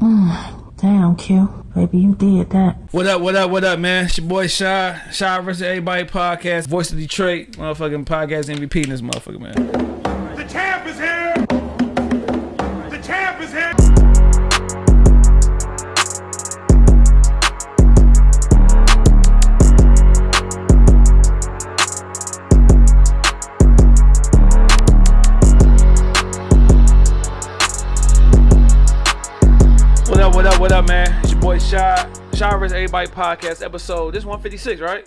Damn, Q. Baby, you did that. What up, what up, what up, man? It's your boy Shy. Shy versus Everybody podcast. Voice of Detroit. Motherfucking podcast MVP in this motherfucker, man. Versus podcast episode. This 156, right?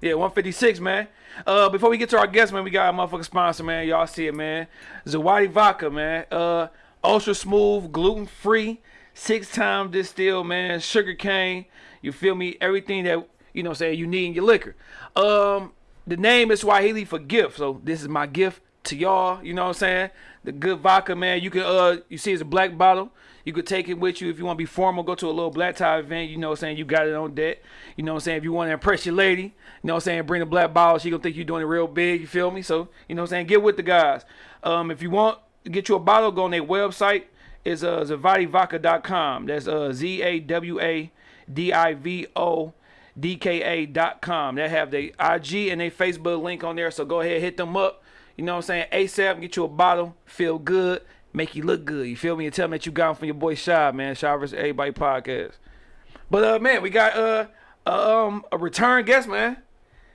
Yeah, 156, man. Uh, before we get to our guest, man, we got a motherfucking sponsor, man. Y'all see it, man. Zawadi Vodka, man. Uh, ultra smooth, gluten free, six time distilled, man. Sugar cane. You feel me? Everything that you know, saying you need in your liquor. Um, the name is Swahili for gift, so this is my gift to y'all. You know what I'm saying? The good vodka, man. You can uh, you see it's a black bottle. You could take it with you if you want to be formal, go to a little black tie event, you know what I'm saying? You got it on deck. You know what I'm saying? If you want to impress your lady, you know what I'm saying? Bring a black bottle, she gonna think you're doing it real big, you feel me? So, you know what I'm saying? Get with the guys. Um, if you want to get you a bottle, go on their website. It's uh, zawadivodka.com. That's uh, Z A W A D I V O D K A.com. They have the IG and their Facebook link on there, so go ahead, hit them up. You know what I'm saying? ASAP, get you a bottle, feel good, make you look good. You feel me? And tell them that you got 'em from your boy Shy, man. Shy versus Everybody podcast. But uh, man, we got uh, uh um a return guest, man.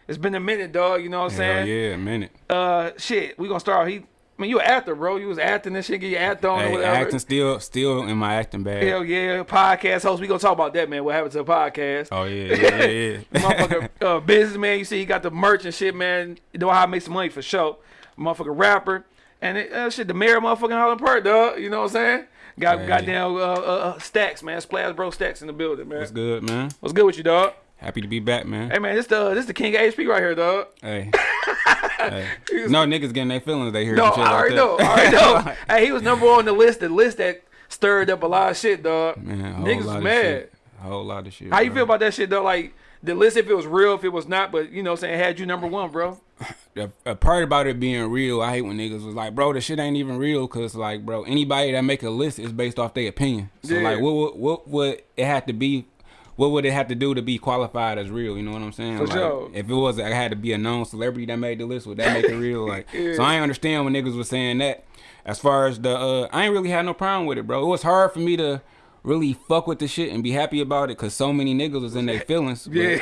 It's been a minute, dog. You know what I'm Hell saying? yeah, a minute. Uh, shit, we gonna start. He, I mean, you an actor, bro. You was acting and shit. Get your act on or Hey, whatever. acting still, still in my acting bag. Hell yeah, podcast host. We gonna talk about that, man. What happened to the podcast? Oh yeah, yeah, yeah. yeah. Motherfucker, uh, businessman. You see, he got the merch and shit, man. You know how to make some money for sure. Motherfucker, rapper, and it, uh, shit, the mayor, of motherfucking Highland Park, dog. You know what I'm saying? Got Hey. goddamn uh, uh, uh, stacks, man. Splash bro stacks in the building, man. What's good, man? What's good with you, dog? Happy to be back, man. Hey, man, this the this the king of HP right here, dog. Hey. hey. No niggas getting their feelings. They hear No, shit I already like know. I already know. hey, he was number one on the list. The list that stirred up a lot of shit, dog. Man, Niggas lot was of mad. A whole lot of shit. How you feel about that shit, though? Like the list, if it was real, if it was not, but you know, saying had you number one, bro. the a part about it being real, I hate when niggas was like, bro, the shit ain't even real, cause like, bro, anybody that make a list is based off their opinion. So Yeah. like, what would what would it have to be? What would it have to do to be qualified as real? You know what I'm saying? For like, sure. If it was, I had to be a known celebrity that made the list. Would that make it real? Like, so I ain't understand when niggas was saying that. As far as the, uh, I ain't really had no problem with it, bro. It was hard for me to really fuck with the shit and be happy about it, cause so many niggas was in their feelings. Yeah.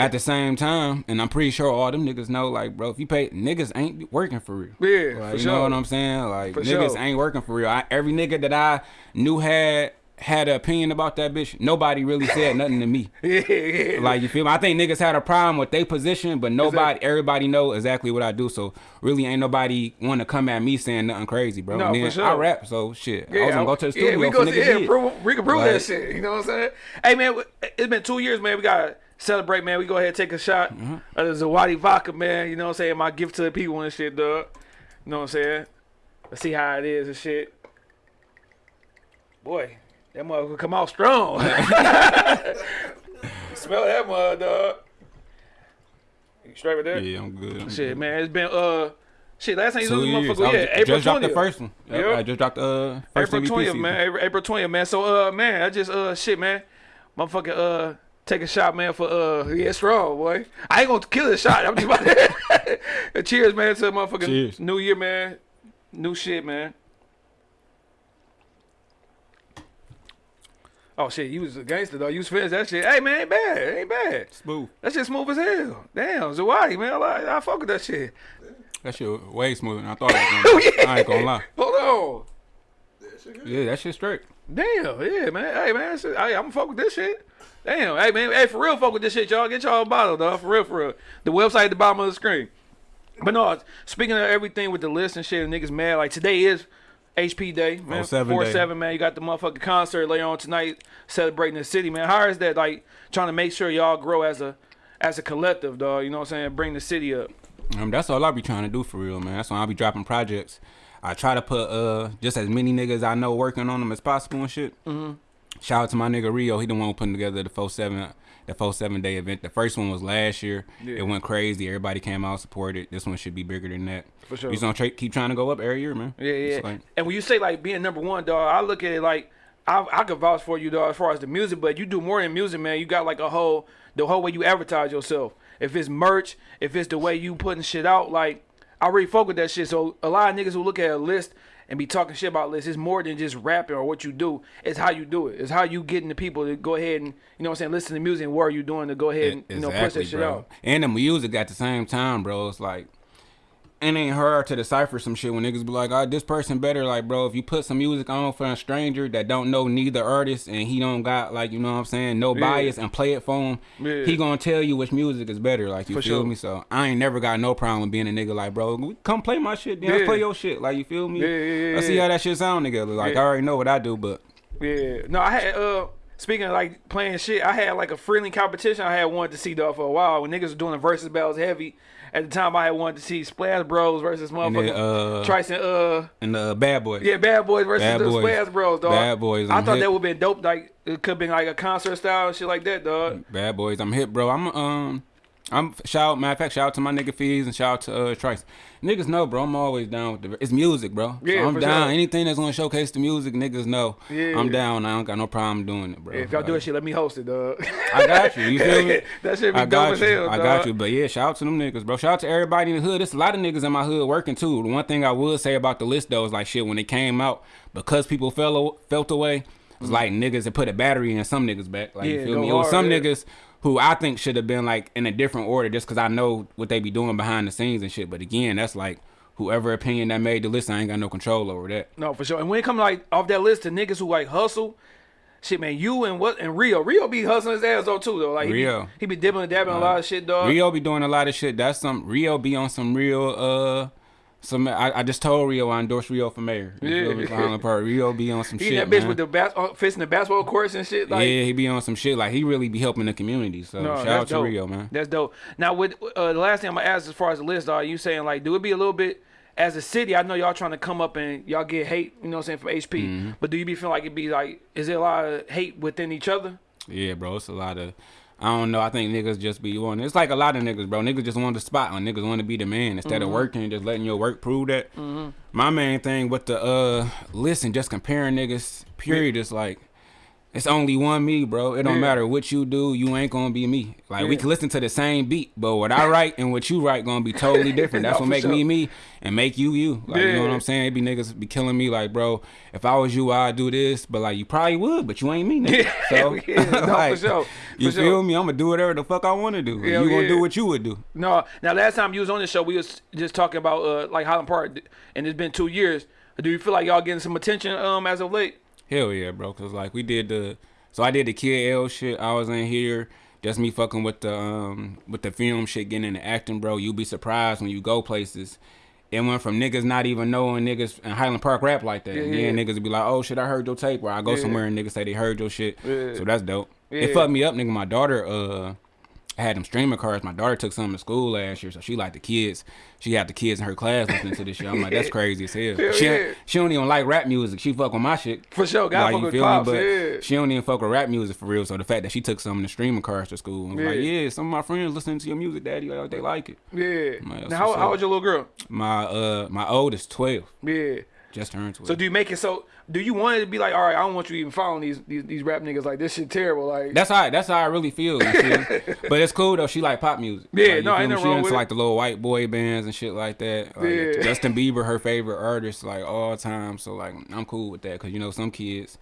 at the same time, and I'm pretty sure all them niggas know, like, bro, if you pay niggas ain't working for real. Yeah, Like, for you sure. know what I'm saying? Like For niggas sure. ain't working for real. I, every nigga that I knew had had an opinion about that bitch, nobody really said nothing to me. Yeah, yeah. Like you feel me? I think niggas had a problem with their position, but nobody, Exactly. everybody know exactly what I do. So really, ain't nobody want to come at me saying nothing crazy, bro. No, and for sure. I rap, so shit. I Yeah, was gonna go to the studio yeah, we go, yeah, did. prove, we can prove that shit. You know what I'm saying? Hey man, it's been two years, man. We gotta celebrate, man. We go ahead and take a shot Mm-hmm. of the Zawadi vodka, man. You know what I'm saying? My gift to the people and shit, dog. You know what I'm saying? Let's see how it is and shit. Boy, that motherfucker come out strong. Smell that mother, dog. You straight with that? Yeah, I'm good. I'm Shit, good. man. It's been uh, shit. Last time you years. motherfucker, yeah, April just dropped the 20th. first one. Yep, Yep. I just dropped the uh, first April twentieth, man. April- twentieth, man. So, uh, man, I just uh, shit, man. Motherfucking uh, take a shot, man, for uh, yeah, strong, boy. I ain't gonna kill the shot. I'm just about to cheers, man, to motherfucking Cheers. New Year, man. New shit, man. Oh shit, you was a gangster though. You was finished that shit. Hey man, ain't bad, ain't bad. Smooth. That shit smooth as hell. Damn, Zawadi, man, I, like, I fuck with that shit. That shit way smoother than I thought it was gonna be. Oh, I ain't gonna lie. Hold on. Yeah, that shit straight. Damn, yeah, man. Hey, man, that shit, hey, I'm fuck with this shit. Damn, hey, man, hey, for real, fuck with this shit, y'all. Get y'all a bottle, dog. For real, for real. The website at the bottom of the screen. But no, speaking of everything with the list and shit, and niggas mad. Like today is HP Day, man. 07 Four day. seven, man. You got the motherfucking concert later on tonight, celebrating the city, man. How is that like trying to make sure y'all grow as a as a collective, dog? You know what I'm saying? Bring the city up. Um, that's all I be trying to do for real, man. That's why I be dropping projects. I try to put uh just as many niggas I know working on them as possible and shit. Mm-hmm. Shout out to my nigga Rio. He the one putting together the four seven the four seven day event. The first one was last year. Yeah. It went crazy. Everybody came out supported. This one should be bigger than that. For sure. Just gonna tra- keep trying to go up every year, man. Yeah, yeah. Like- and when you say like being number one, dog, I look at it like I I could vouch for you though as far as the music, but you do more than music, man. You got like a whole the whole way you advertise yourself. If it's merch, if it's the way you putting shit out, like I really fuck with that shit. So a lot of niggas who look at a list and be talking shit about lists, it's more than just rapping or what you do. It's how you do it. It's how you getting the people to go ahead and you know what I'm saying, listen to music and what are you doing to go ahead and you know push that shit bro. out. And the music at the same time, bro. It's like it ain't hard to decipher some shit when niggas be like, "Oh, this person better." Like, bro, if you put some music on for a stranger that don't know neither artist and he don't got like, you know what I'm saying, no Yeah. bias and play it for him, Yeah. he gonna tell you which music is better. Like, you For feel sure. me? So I ain't never got no problem with being a nigga like, bro, come play my shit. Then Yeah. let's play your shit. Like, you feel me? Yeah, yeah, yeah, Let's see how that shit sound together. Like. I already know what I do, but Yeah. No, I had uh speaking of like playing shit, I had like a friendly competition I had wanted to see though for a while when niggas were doing the versus battles heavy. At the time I had wanted to see Splash Bros versus motherfucking uh, Tryson uh and the bad boy. yeah, Bad Boys versus Bad the Boys. Splash Bros, dog. Bad Boys, I I'm thought hip. that would been dope. Like it could have been like a concert style and shit like that, dog. Bad boys, I'm hip, bro. I'm um, I'm shout. Matter of fact, shout out to my nigga Fees and shout out to uh Trice. Niggas know, bro. I'm always down with the. It's music, bro. Yeah, so I'm down. sure. Anything that's gonna showcase the music, niggas know. Yeah. I'm down. I don't got no problem doing it, bro. if y'all do Like, that shit, let me host it, dog. I got you. You feel me? that shit be I dope got as you. hell, I dog. got you. But yeah, shout out to them niggas, bro. Shout out to everybody in the hood. There's a lot of niggas in my hood working too. The one thing I would say about the list though is like shit when it came out because people fell felt away. It's like niggas that put a battery in some niggas back. Like. Yeah, you feel me? Was some yeah. niggas who I think should have been like in a different order just because I know what they be doing behind the scenes and shit. But again, that's like whoever opinion that made the list, I ain't got no control over that. No, for sure. And when it come like off that list to niggas who like hustle, shit, man, you and what and Rio, Rio be hustling his ass though too though. Like he Rio. be, he be dipping and dabbing a lot of shit, dog. Rio be doing a lot of shit. That's some Rio be on some real uh some I, I just told Rio I endorsed Rio for mayor. You? Yeah. Park. Rio be on some he shit. that bitch man. with the bas- uh, fist in the basketball courts and shit. Like, yeah, he be on some shit. Like he really be helping the community. So No, shout out to dope. Rio, man. That's dope. Now, with uh, the last thing I'm gonna ask as far as the list, are you saying like, do it be a little bit as a city? I know y'all trying to come up and y'all get hate, you know what I'm saying, from HP. Mm-hmm. But do you be feeling like it be like, is there a lot of hate within each other? Yeah, bro. It's a lot of I don't know. I think niggas just be on. It's like a lot of niggas, bro. Niggas just want the spot on. Niggas want to be the man instead Mm-hmm. of working and just letting your work prove that. My main thing with the uh, listen, just comparing niggas. Period. Is like. It's only one me, bro. It don't Yeah. matter what you do, you ain't gonna be me. Like we can listen to the same beat, but what I write and what you write gonna be totally different. That's No, what make sure. me me and make you you. Like you know what I'm saying? It be niggas be killing me like, bro, if I was you, I'd do this, but like you probably would, but you ain't me, nigga. So Yeah, no, for like, sure, You for feel me? I'm gonna do whatever the fuck I want to do. You gonna yeah. do what you would do. No. Now, last time you was on the show, we was just talking about uh, like Highland Park, and it's been two years. Do you feel like y'all getting some attention um as of late? Hell yeah, bro. Cause like we did the, so I did the Kid L shit. I was in here, just me fucking with the um with the film shit, getting into acting, bro. You'll be surprised when you go places. It went from niggas not even knowing niggas in Highland Park rap like that. Yeah, Yeah, yeah. niggas would be like, oh shit, I heard your tape. Or I go Yeah. somewhere and niggas say they heard your shit. Yeah. So that's dope. It fucked me up, nigga. My daughter, uh, had them streaming cards. My daughter took some to school last year, so she like the kids. She had the kids in her class listening to this shit. I'm like, that's crazy as hell. Hell she, yeah. she don't even like rap music. She fuck with my shit. For sure, gotta fuck you with feel Pops, me? But yeah. she don't even fuck with rap music for real. So the fact that she took some of the streaming cards to school and was like, Yeah. yeah, some of my friends listening to your music, daddy, like, they like it. Yeah. That's now, how, how old your little girl? My uh my oldest twelve, Yeah. Just turned twelve. So do you make it so? Do you want it to be like, all right, I don't want you even following these these, these rap niggas like this shit terrible. Like That's how that's how I really feel. But it's cool though. She like pop music. Yeah, Like, no, ain't nothing She wrong into with it. like the little white boy bands and shit like that. Like, Yeah. Justin Bieber, her favorite artist, like all time. So like I'm cool with that because you know some kids,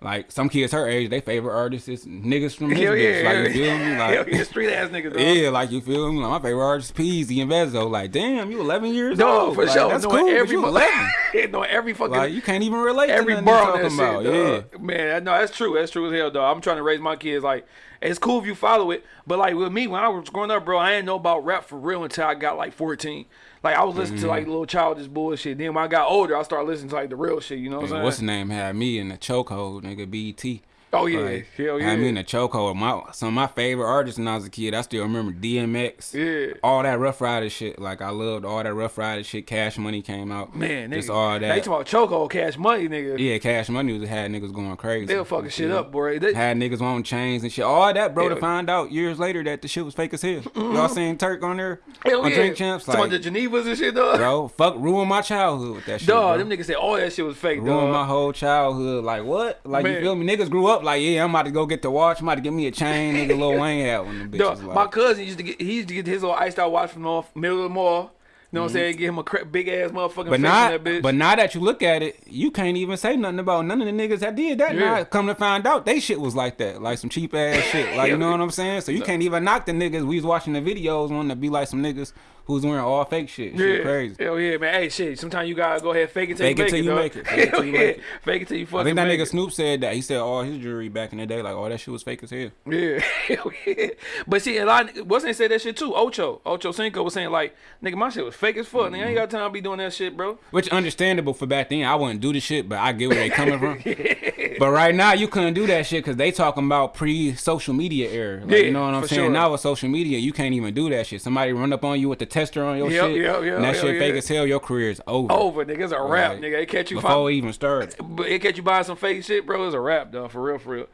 like some kids her age, they favorite artist is niggas from his hell yeah, bitch. Like you feel me? Like yeah, street ass niggas. Dog. Yeah, like you feel me? Like my favorite artist Peezy and Vezo. Like, damn, you 11 years No, old. for Like, sure. That's knowing cool. Every Every you 11. knowing every fucking like you can't even relate every to bar you on that talking shit, about. dog. Man, no, that's true. That's true as hell, dog. I'm trying to raise my kids. Like, it's cool if you follow it, but like with me, when I was growing up, bro, I didn't know about rap for real until I got like 14. Like, I was listening to like Mm-hmm. little childish bullshit. Then when I got older, I started listening to like the real shit. You know what I'm saying? What's the name? Had me in the chokehold, nigga. BT. Oh yeah, Like, hell yeah. I mean, the chokehold. My some of my favorite artists when I was a kid. I still remember DMX. Yeah. All that Ruff Ryder shit. Like I loved all that Ruff Ryder shit. Cash Money came out. man, just nigga. all They that. talking about chokehold, cash money, nigga. yeah, Cash Money was had niggas going crazy. They were fucking shit up, boy. They, Had niggas on chains and shit. All that, bro. To find out years later that the shit was fake as hell. Y'all seen Turk on there hell on yeah. Drink Champs? Talking Like, about the Genevas and shit, dog. bro, fuck, ruin my childhood with that shit. Dog, bro. them niggas said all that shit was fake, Ruined my whole childhood. Like what? Like Man. you feel me? Niggas grew up like, yeah, I'm about to go get the watch. I'm about to get me a chain. Nigga, Lil Wayne had one them my cousin used to get he used to get his little iced out watch from the middle of the mall. You know what I'm mhm. saying? Get him a big ass motherfucking but face in not, that bitch. but now that you look at it, you can't even say nothing about none of the niggas that did that. Yeah. Now come to find out, they shit was like that, like some cheap ass shit. Like you know what I'm saying? So you can't even knock the niggas. We was watching the videos wanting to be like some niggas who's wearing all fake shit. Shit yeah, crazy. hell yeah, man. Hey, shit. Sometimes you gotta go ahead, fake it till Fake you it make till it. you make it. Fake it till you make it. Fake it till you fucking I think that nigga it. Snoop said that. He said all his jewelry back in the day, like all that shit was fake as hell. Yeah, hell yeah. But see, a lot of, wasn't say that shit too? Ocho, Ocho Cinco was saying like, nigga, my shit was fake as fuck. Nigga, I ain't mm-hmm. got time to be doing that shit, bro. Which understandable for back then. I wouldn't do the shit, but I get where they coming from. But right now you couldn't do that shit because they talking about pre social media era. Like, Yeah, you know what I'm saying? sure. Now with social media, you can't even do that shit. Somebody run up on you with the tester on your Yep, shit, yep, yep, and that shit fake as hell. Your career is over. Over, nigga. It's a rap, Like, nigga. They catch you. before Find, even started. but it catch you buying some fake shit, bro. It's a rap, dog. For real, for real.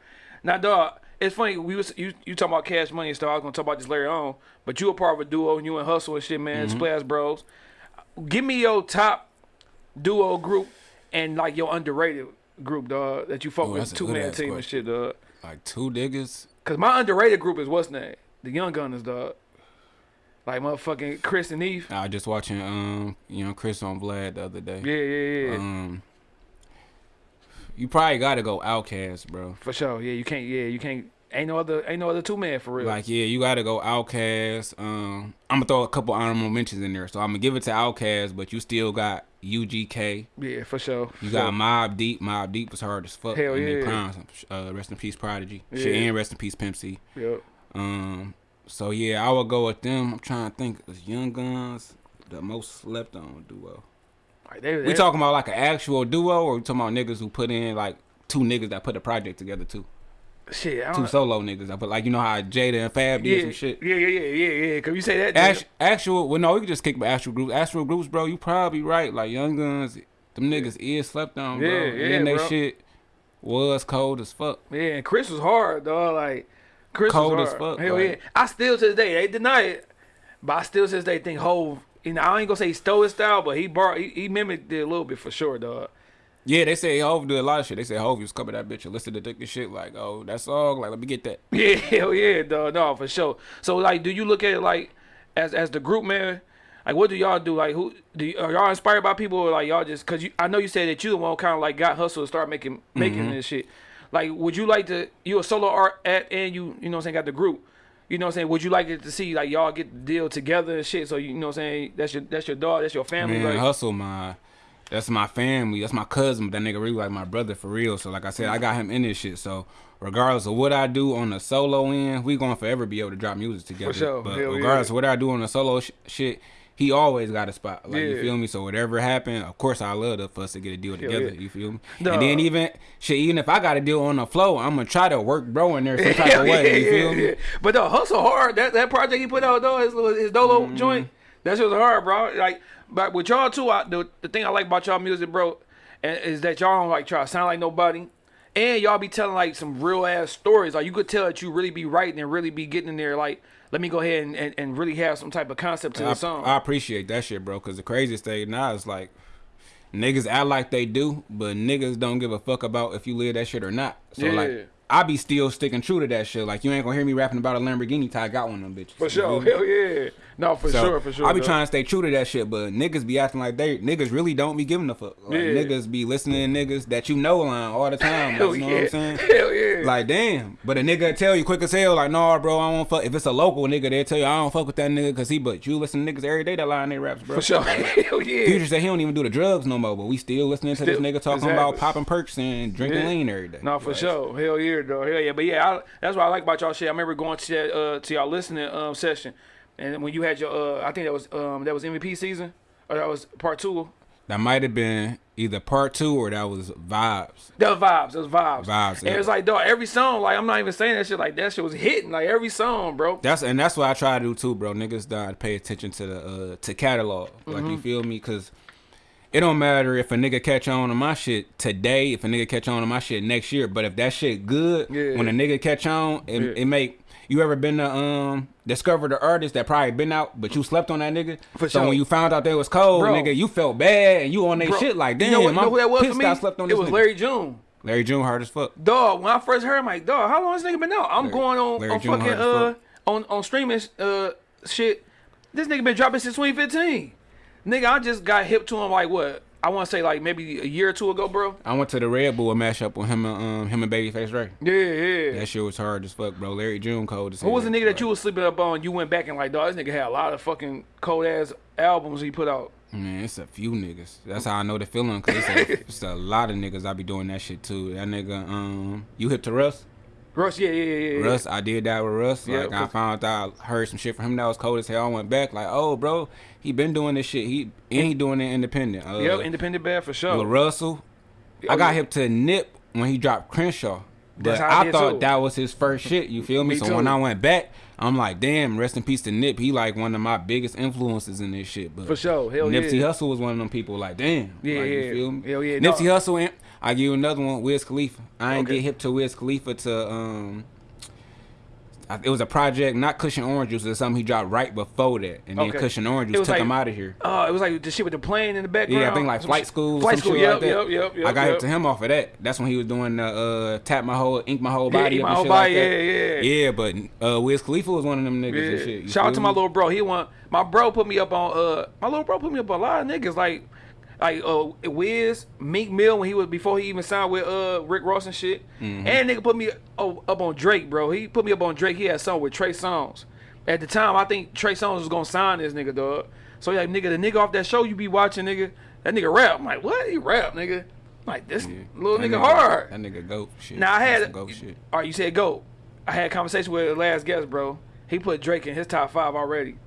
Now, dog. It's funny we was you you talking about cash money and stuff. I was gonna talk about this later on, but you a part of a duo and you and Hustle and shit, man. Mm-hmm. Splash Bros. Give me your top duo group and like your underrated group, dog, that you fuck Ooh, with two man team and shit, dog. Like two niggas. Cause my underrated group is what's name? The Young Gunners, dog. Like motherfucking Chris and Neef. I was just watching um you know Chris on Vlad the other day. Yeah, yeah, yeah. Um, you probably got to go OutKast, bro. for sure. Yeah, you can't. Yeah, you can't. Ain't no other. Ain't no other two man for real. Like yeah, you gotta go OutKast. Um, I'm gonna throw a couple honorable mentions in there. So I'm gonna give it to OutKast, but you still got UGK. yeah, for sure. You got sure. Mobb Deep. Mobb Deep was hard as fuck. Hell yeah. prime. Uh, rest in peace, Prodigy. Shit, Yeah. and rest in peace, Pimp C. Yep. Um, so yeah, I would go with them. I'm trying to think. Is Young Gunz the most slept on duo? They, We talking about like an actual duo, or we talking about niggas who put in like two niggas that put a project together too? shit. I Two solo niggas. I put like you know how Jada and Fab did yeah, some shit. yeah, yeah, yeah, yeah, yeah. Cause you say that. Act, actual, well, no, we can just kick with actual groups. Actual groups, bro, you probably right. Like Young Gunz, them niggas is slept on, bro. Yeah, and yeah, then they shit was cold as fuck. yeah, and Chris was hard, dog. Like Chris Cold as fuck, Hell like- yeah. I still to this day they deny it, but I still to this day think Hove. You know, I ain't gonna say he stole his style, but he brought he, he mimicked it a little bit for sure, dog. Yeah, they say Hov did a lot of shit. They say Hov was coming that bitch and listen to the shit like, oh, that song, like let me get that. Yeah, hell yeah, dog. No, for sure. So like, do you look at it like as as the group, man? Like, what do y'all do? Like, who do y- are y'all inspired by people or like y'all just? Cause you, I know you said that you the one kind of like got hustle to start making making Mm-hmm. this shit. Like, would you like to? You a solo art at and you you know what I'm saying got the group. You know what I'm saying? Would you like it to see like y'all get the deal together and shit? So you, you know what I'm saying? That's your that's your dog. That's your family. Man, like, hustle my that's my family. That's my cousin, that nigga really like my brother for real. So like I said, I got him in this shit. So regardless of what I do on the solo end, we gonna forever be able to drop music together. sure. But Hell regardless yeah. of what I do on the solo sh- shit, he always got a spot. Like Yeah. you feel me? So whatever happened, of course I love to, for us to get a deal together. yeah. You feel me? And then even shit, even if I got a deal on the flow, I'm gonna try to work bro in there some type of way. You feel me? But the hustle hard. That that project he put out though, his little his dolo Mm-hmm. joint, that shit was hard, bro. Like, but with y'all too, I, the the thing I like about y'all music, bro, is that y'all don't like try to sound like nobody, and y'all be telling like some real ass stories. Like you could tell that you really be writing and really be getting in there. Like, let me go ahead and, and, and really have some type of concept to the I, song. I appreciate that shit, bro. Cause the craziest thing now is like niggas act like they do, but niggas don't give a fuck about if you live that shit or not. So Yeah. like, I be still sticking true to that shit. Like you ain't gonna hear me rapping about a Lamborghini till I got one of them bitches. for sure, hell yeah. No, for So, sure, for sure. I be trying to stay true to that shit, but niggas be acting like they niggas really don't be giving a fuck. Like, Yeah. Niggas be listening to niggas that you know line all the time. Hell you know yeah, what I'm saying? hell yeah. Like damn, but a nigga tell you quick as hell, like, nah, bro, I don't fuck. If it's a local nigga, they tell you I don't fuck with that nigga, cause he. But you listen to niggas every day that line they raps, bro. for sure, hell yeah. Future said he don't even do the drugs no more, but we still listening to this nigga talking exactly. about popping perks and drinking Yeah. lean every day. No, for Like, sure. Hell yeah, though. Hell yeah. But yeah, I, that's what I like about y'all shit. I remember going to that uh to y'all listening um session, and when you had your uh I think that was um that was MVP season or that was part two. That might have been either part two or that was vibes. That was vibes. That was vibes. Vibes, And yeah. it's like, dog, every song, like, I'm not even saying that shit. Like, that shit was hitting. Like, every song, bro. That's and that's what I try to do too, bro. Niggas gotta pay attention to the uh to catalog. Like Mm-hmm. you feel me? Cause it don't matter if a nigga catch on to my shit today, if a nigga catch on to my shit next year. But if that shit good, Yeah. when a nigga catch on, it, Yeah. it make you ever been to um discover the artist that probably been out, but you slept on that nigga. For so sure. when you found out they was cold, Bro. nigga, you felt bad and you on that shit like damn. you know, what, you know who that was for me? I slept on it was nigga. Larry June. Larry June hard as fuck. Dog, when I first heard him, like, dog, how long this nigga been out? I'm Larry- going on, Larry on June fucking uh fuck. on on streaming uh shit. This nigga been dropping since 2015. Nigga, I just got hip to him like what? I want to say like maybe a year or two ago, bro. I went to the Red Bull mashup with him and um him and Babyface Ray. Yeah, yeah. That shit was hard as fuck, bro. Larry June cold as Who was the nigga that you was sleeping up on? You went back and like, dog, this nigga had a lot of fucking cold ass albums he put out. Man, it's a few niggas. That's how I know the feeling, cause it's a, it's a lot of niggas I be doing that shit too. That nigga, um, you hip to Russ? Russ, yeah, yeah, yeah, yeah. Russ, I did that with Russ. Yeah, Like I 'cause- found out, I heard some shit from him that was cold as hell. I went back like, oh, bro, he been doing this shit. He and he doing it independent. Uh, Yep, independent bad for sure. Lil Russell. Oh, I got yeah. hip to Nip when he dropped Crenshaw. But I I, thought too. that was his first shit. You feel me? Me so when. I went back, I'm like, damn, rest in peace to Nip. He like one of my biggest influences in this shit. But For sure. Hell Nipsey yeah. Hussle was one of them people. Like, damn. Yeah, like, yeah. You feel me? Hell yeah, Nipsey no. Hussle. And I give you another one. Wiz Khalifa. I ain't Okay. get hip to Wiz Khalifa to um. It was a project, not Kush and Orange Juice. It was something he dropped right before that, and then Okay. Kush and Orange Juice took like- him out of here. Oh, it was like the shit with the plane in the background. Yeah, I think like Some flight school. Flight some school, shit yep, like that. yep, yep, yep. I got yep. hip to him off of that. That's when he was doing the uh, tap my whole, ink my whole body up My Whole shit Body, like yeah, yeah. Yeah, but uh, Wiz Khalifa was one of them niggas and shit. Shout out to my little bro. He want my bro put me up on uh my little bro put me up on a lot of niggas like like uh Wiz, Meek Mill when he was before he even signed with uh Rick Ross and shit. Mm-hmm. And nigga put me oh, up on Drake, bro. He put me up on Drake. He had something with Trey Songz. At the time, I think Trey Songz was gonna sign this nigga, dog. So like nigga, the nigga off that show you be watching, nigga, that nigga rap. I'm like, what? He rap, nigga. I'm like this Yeah. little That nigga, hard. That nigga goat shit. Now I had goat shit. All right, you said go. I had a conversation with the last guest, bro. He put Drake in his top five already.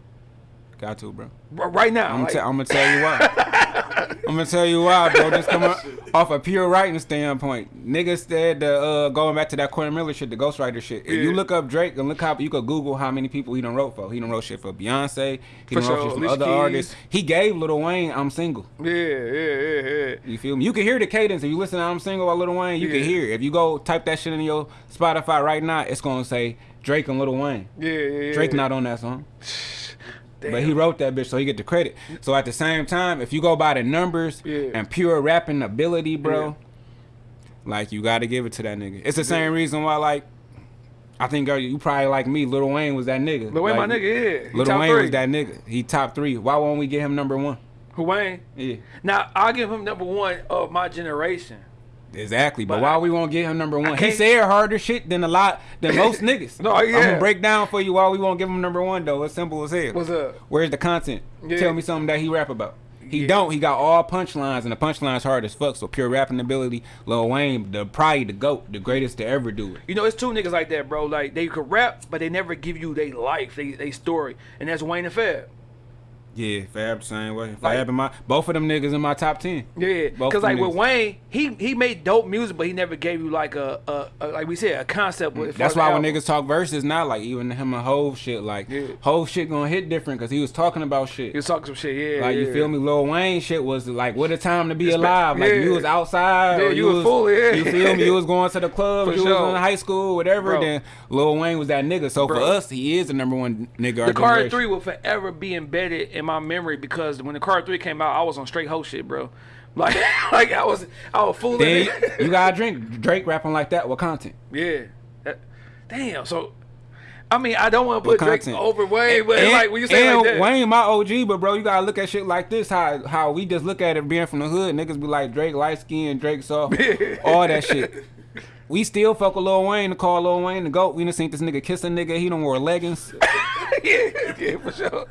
Got to, bro. Right now, I'm, like, te- I'm gonna tell you why. I'm gonna tell you why, bro. Just coming off a pure writing standpoint, niggas said the uh, going back to that Corey Miller shit, the ghostwriter shit. If you look up Drake and look how you could Google how many people he done wrote for. He done wrote shit for Beyonce. He For done sure. wrote shit for other Keys. artists. He gave Lil Wayne "I'm Single." yeah, yeah, yeah, yeah. You feel me? You can hear the cadence if you listen to "I'm Single" by Lil Wayne. You Yeah. can hear. it. If you go type that shit in your Spotify right now, it's gonna say Drake and Lil Wayne. Yeah, yeah, yeah. Drake not on that song. Damn. But he wrote that bitch, so he get the credit. So at the same time, if you go by the numbers Yeah. and pure rapping ability, bro, like you got to give it to that nigga. It's the same reason why, like, I think uh, you probably like me. Lil Wayne was that nigga. Lil Wayne, like, my nigga, yeah. He Lil Wayne three. was that nigga. He top three. Why won't we get him number one? Who Wayne? Yeah, Now I'll give him number one of my generation. Exactly. But, But why I- we won't get him number one? He said harder shit than a lot than most niggas. No, I'm yeah. gonna break down for you why we won't give him number one though. It's simple as hell. What's up? Where's the content? Yeah. Tell me something that he rap about. He Yeah. don't. He got all punchlines, and the punchlines hard as fuck. So pure rapping ability, Lil Wayne, the probably the goat, the greatest to ever do it. You know, it's two niggas like that, bro. Like they could rap, but they never give you their life, they they story, and that's Wayne and Fab. Yeah, Fab the same way. Fab Like- in my both of them niggas in my top ten. Yeah, because like niggas. with Wayne, he he made dope music, but he never gave you like a, a, a like we said a concept. With, That's why when niggas talk verses now, like even him and Hove shit, like Yeah. Hove shit gonna hit different because he was talking about shit. he was talking some shit, yeah. Like yeah. you feel me? Lil Wayne shit was like what a time to be It's alive. Like you was outside, Yeah, or you was full, yeah. You feel me? You was going to the club, For you sure. was in high school, whatever. Bro. Then Lil Wayne was that nigga. So for us, he is the number one nigga. The Card. Three will forever be embedded in my memory because when the Carter Three came out, I was on straight hoe shit, bro. Like, like I was, I was fooling. Then you gotta drink Drake rapping like that with content. yeah. That- damn. So, I mean, I don't want to put Drake over Wayne, but And- like when you say like that, Wayne my OG, but bro, you gotta look at shit like this. How how we just look at it being from the hood. Niggas be like Drake light skin, Drake soft, all that shit. We still fuck with Lil Wayne to call Lil Wayne the goat. We done seen this nigga kiss a nigga. He don't wear leggings. yeah, yeah, for sure.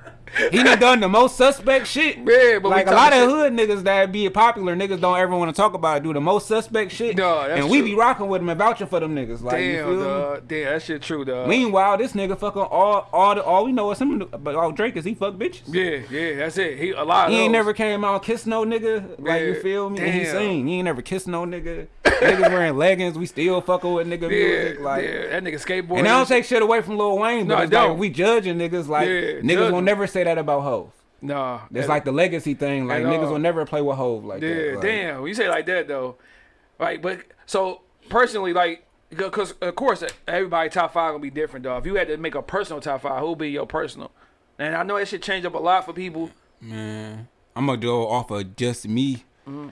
He done done the most suspect shit. Yeah, but like a lot of shit. hood niggas that be popular niggas don't ever want to talk about it, do the most suspect shit. That's and we be rocking with them and vouching for them niggas. Like you Damn, feel. Damn, that shit true, dog. Meanwhile, this nigga fucking all all the, all we know is him. But all Drake is he fuck bitches. Yeah, yeah, that's it. He a lot. He ain't never came out kiss no nigga. Like you feel me? And he damn. sing. He ain't never kissed no nigga. Niggas wearing leggings. We still fucking with nigga music. Yeah, Like. yeah, that nigga skateboard. And I don't take shit away from Lil Wayne, but No, it's like don't. we judging niggas like niggas will never say that about Hove. Nah, It's like the legacy thing. Like niggas all. will never play with Hove like Yeah, that. Like, damn. When you say it like that though, right? But so personally, like, because of course everybody top five gonna be different, though. If you had to make a personal top five, who would be your personal? And I know that should change up a lot for people. Man, I'm gonna go off of just me. Mm-hmm.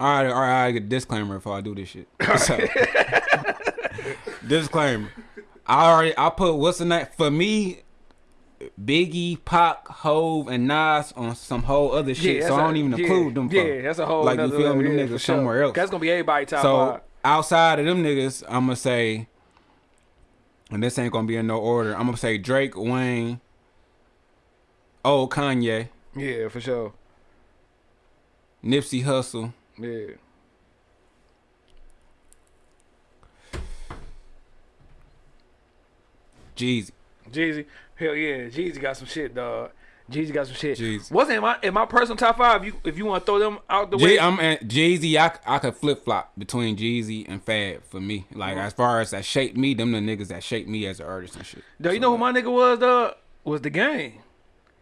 all right, all right. I get disclaimer if I do this shit. So, disclaimer. I already I put what's the name for me. Biggie, Pac, Hove, and Nas on some whole other shit, that's so I don't even yeah, include them. Yeah, that's a whole. like you feel me. Them yeah, niggas sure. somewhere else. That's gonna be everybody top So five. outside of them niggas, I'm gonna say, and this ain't gonna be in no order. I'm gonna say Drake, Wayne, oh Kanye, Yeah, for sure. Nipsey Hussle, Yeah. Jeezy. Jeezy, hell yeah, Jeezy got some shit, dog. Jeezy got some shit. Jeezy. Wasn't in my in my personal top five. You if you want to throw them out the Jay, way, I'm and Jeezy. I, I could flip flop between Jeezy and Fab for me. Like mm-hmm. as far as that shaped me, them the niggas that shaped me as an artist and shit. Dog, you know who my nigga was, dog? Was the game.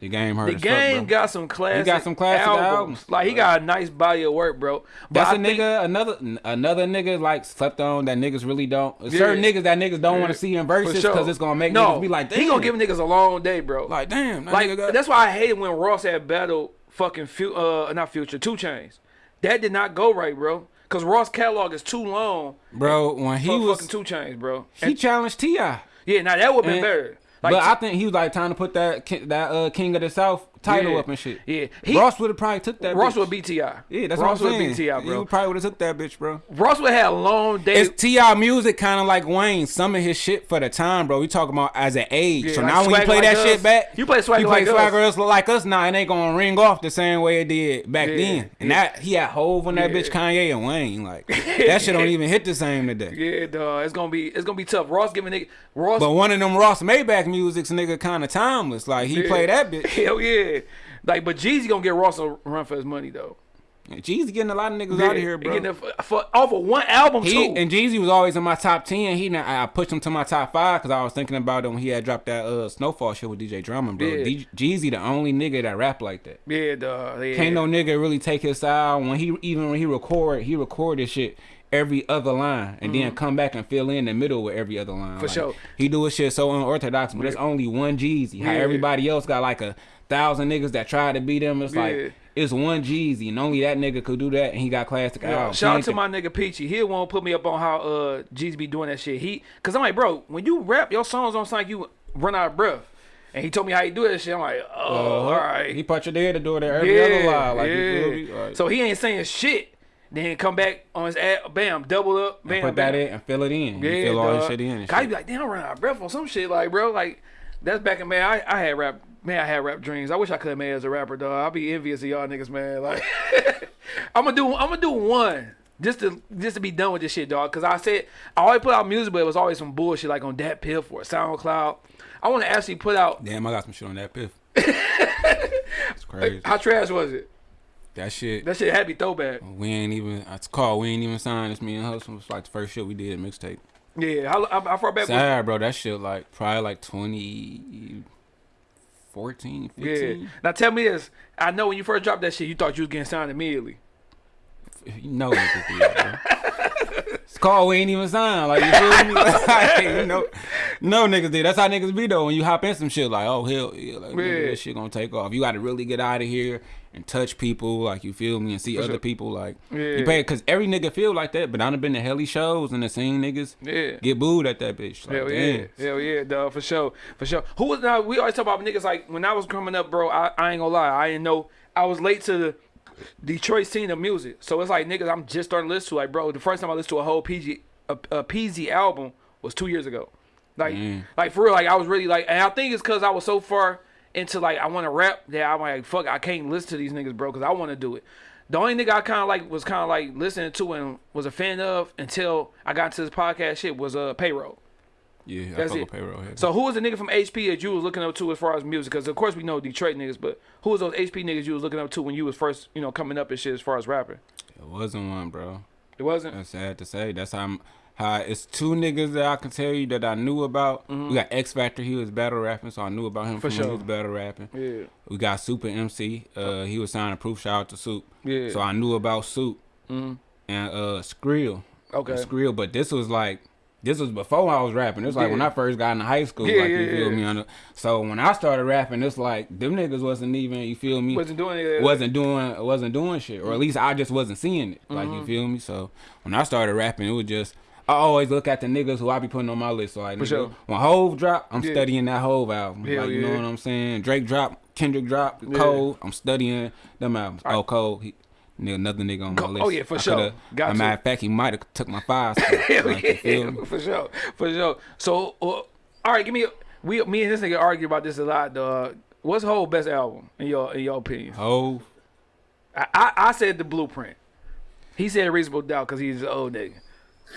The game hurt. The game fuck, got some classic. He got some classic albums. albums. Like he got a nice body of work, bro. But That's I a nigga, another another nigga like slept on that niggas really don't. Certain Yeah. niggas that niggas don't want to see in verses sure. because it's gonna make no, niggas be like, damn. he gonna give niggas a long day, bro. like, damn. That Like got, that's why I hated when Ross had battle fucking fu- uh not future 2 Chainz. That did not go right, bro. Cause Ross catalog is too long bro. When he was, fucking 2 Chainz, bro. he And- challenged Ti. yeah, now that would have been And- better. Like but I think he was like trying to put that that uh, King of the South title Yeah. up and shit. Yeah. He- Ross would have probably took that. Ross bitch. would beat Ti. Yeah, that's Ross what I'm would saying. T.I., bro. He probably would have took that bitch, bro. Ross would have had long days. It's T.I. music, kind of like Wayne. Some of his shit for the time, bro. We talking about as an age. Yeah, so like now when you play Like that Us. shit back, You play Swagger you play Like Us. Swagger Us like us now, it ain't gonna ring off the same way it did back Yeah, then. And that he had Hove on that bitch, Kanye and Wayne. Like that shit don't even hit the same today. yeah, dog. It's gonna be it's gonna be tough. Ross giving nigga Ross. But one of them Ross Maybach music's nigga kind of timeless. Like he yeah. play that bitch. Hell yeah. Like, but Jeezy gonna get Ross a run for his money though. Jeezy getting a lot of niggas out of here, He bro. For, for, off of one album He too. and Jeezy was always in my top ten. He I I pushed him to my top five because I was thinking about him when he had dropped that uh Snofall shit with DJ Drama, bro. Yeah. D- Jeezy the only nigga that rap like that. yeah, dog. Yeah. Can't no nigga really take his style when he even when he record he record this shit every other line and then come back and fill in the middle with every other line. Mm-hmm. For sure. He do his shit so unorthodox, but it's only one Jeezy. How everybody else got like a thousand niggas that tried to beat him. It's Yeah. like it's one Jeezy and only that nigga could do that and he got classic albums. shout out to my nigga Peachy. He won't put me up on how uh Jeezy be doing that shit. He cause I'm like, bro, when you rap, your songs don't sound like you run out of breath. And he told me how he do that shit. I'm like, oh, Uh-huh. all right. He put your there to do it every other line. Like, feel? Like, So he ain't saying shit. Then come back on his ad, bam, double up, bam, put bam. that in and fill it in. Yeah, you fill all dog. this shit in and shit. be like, damn, I run out of breath on some shit, like, bro, like, that's back in man. I, I had rap, man, I had rap dreams. I wish I could have made it as a rapper, dog. I'll be envious of y'all niggas, man. Like, I'm gonna do, I'm gonna do one. Just to just to be done with this shit, dog. Cause I said I always put out music, but it was always some bullshit like on DatPiff or SoundCloud. I want to actually put out. Damn, I got some shit on DatPiff. it's crazy. How trash was it? That shit. That shit had be throwback. We ain't even. It's called. We ain't even signed. It's me and Hustle. It's like the first shit we did mixtape. Yeah, how, how, how far back? Was, Sad, bro. That shit like probably like 2014, 15. yeah. Now tell me this. I know when you first dropped that shit, you thought you was getting signed immediately. You know niggas did, bro. It's called we ain't even signed. Like you feel me? Like, you know, no niggas did. That's how niggas be though. When you hop in some shit, like oh hell yeah, like Yeah. this shit gonna take off. You got to really get out of here and touch people, like you feel me, and see other sure. people. Like Yeah. you pay because every nigga feel like that. But I done been to helly shows and the seen niggas Yeah. get booed at that bitch. Like, Hell damn. yeah, hell yeah, dog, for sure, for sure. Who was now? We always talk about niggas like when I was coming up, bro. I, I ain't gonna lie, I didn't know I was late to the Detroit scene of music. So it's like niggas, I'm just starting to listen to. Like, bro, the first time I listened to a whole PG a, a Peezy album was two years ago. Like, Mm. like for real, like I was really like, and I think it's because I was so far into like I want to rap that I'm like, fuck, I can't listen to these niggas, bro, because I want to do it. The only nigga I kind of like was kind of like listening to and was a fan of until I got to this podcast shit was uh payroll. Yeah, That's it. payroll. heavy. So who was the nigga from HP that you was looking up to as far as music? Because of course we know Detroit niggas, but who was those HP niggas you was looking up to when you was first, you know, coming up and shit as far as rapping? it wasn't one, bro. It wasn't. That's sad to say. That's how I'm. How it's two niggas that I can tell you that I knew about. We got X Factor. He was battle rapping, so I knew about him Mm-hmm. For sure. he was battle rapping. Yeah. We got Super MC. Uh, he was signing proof. Shout out to Soup. Yeah. So I knew about Soup Mhm. and uh Skrill. Okay. Skrill, but this was like. This was before I was rapping. It was like when I first got into high school. Yeah, like yeah, you feel yeah. me? The, so when I started rapping, it's like them niggas wasn't even. You feel me? Wasn't doing it. wasn't doing wasn't doing shit, or at least I just wasn't seeing it. Like Mm-hmm. you feel me? So when I started rapping, it was just I always look at the niggas who I be putting on my list. So like For nigga, sure. when Hove drop, I'm Yeah. studying that Hove album. Hell like you know what I'm saying? Drake drop, Kendrick drop, Yeah. Cole. I'm studying them albums. Oh Cole, he, nigga, another nigga on my list. oh, yeah, for I sure. Got a matter of fact, he might have took my five. spot. Hell like, yeah, for sure, for sure. So, uh, all right, give me. A, we, me and this nigga argue about this a lot. Dog. What's whole best album in your in your opinion? Hove. I, I, I said the Blueprint. He said Reasonable Doubt because he's an old nigga.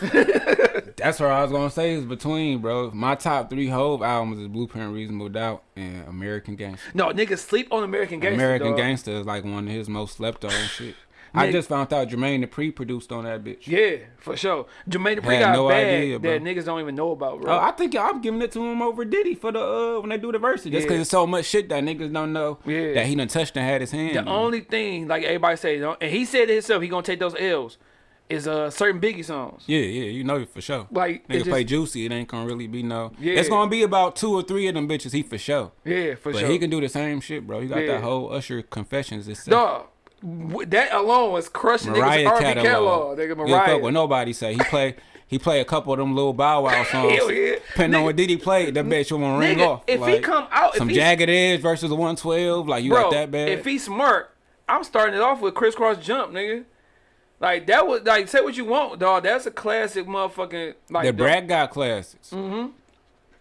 That's what I was gonna say. Is between bro. My top three Hove albums is Blueprint, Reasonable Doubt, and American Gangster. No, niggas sleep on American Gangster. American dog. Gangster is like one of his most slept on shit. I just found out Jermaine Dupri produced on that bitch. Yeah, for sure. Jermaine Dupri got no a bag idea, that niggas don't even know about, bro. Oh, I think I'm giving it to him over Diddy for the uh when they do the verses. Just Yeah. because it's so much shit that niggas don't know Yeah. that he done touched and had his hand. the in. only thing, like everybody say, and he said it himself, he gonna take those L's, is uh certain Biggie songs. Yeah, yeah, you know for sure. Like, Nigga it play juicy, it ain't gonna really be no. Yeah. It's gonna be about two or three of them bitches. He for sure. Yeah, for But sure. he can do the same shit, bro. He got Yeah. that whole Usher Confessions. This Dog, that alone was crushing Mariah niggas' R&B catalog. catalog. Nigga, Mariah. fuck what nobody say. He play he play a couple of them little Bow Wow songs. Hell yeah. Depending on Nigga- what Diddy played, that bitch will ring Nigga, off. if he come out, if some he- jagged edge versus a 112, like you Bro, got that bad. if he smart, I'm starting it off with Kris Kross jump, nigga. Like that was like say what you want, dog. That's a classic motherfucking like the. Brad got classics. Mm-hmm.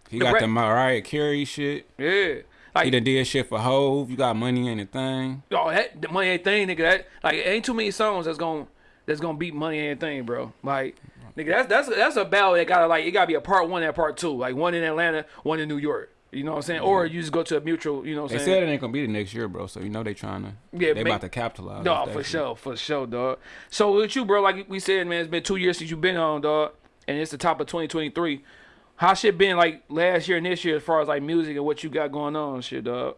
He The got Bra- the Mariah Carey shit. Yeah. Like He done did shit for Hove. You got money in the thing. Oh, that the money ain't thing, nigga. That like ain't too many songs that's gonna that's gonna beat money ain't thing, bro. Like, nigga, that's that's that's a battle that gotta like it gotta be a part one and part two. Like one in Atlanta, one in New York. You know what I'm saying? Or you just go to a mutual. You know what They I'm said it ain't gonna be the next year, bro. So you know they trying to. Yeah, they make- about to capitalize. No, for shit. sure, for sure, dog. So with you, bro, like we said, man, it's been two years since you've been on, dog, and it's the top of 2023. How shit been like last year and this year as far as like music and what you got going on, shit, dog?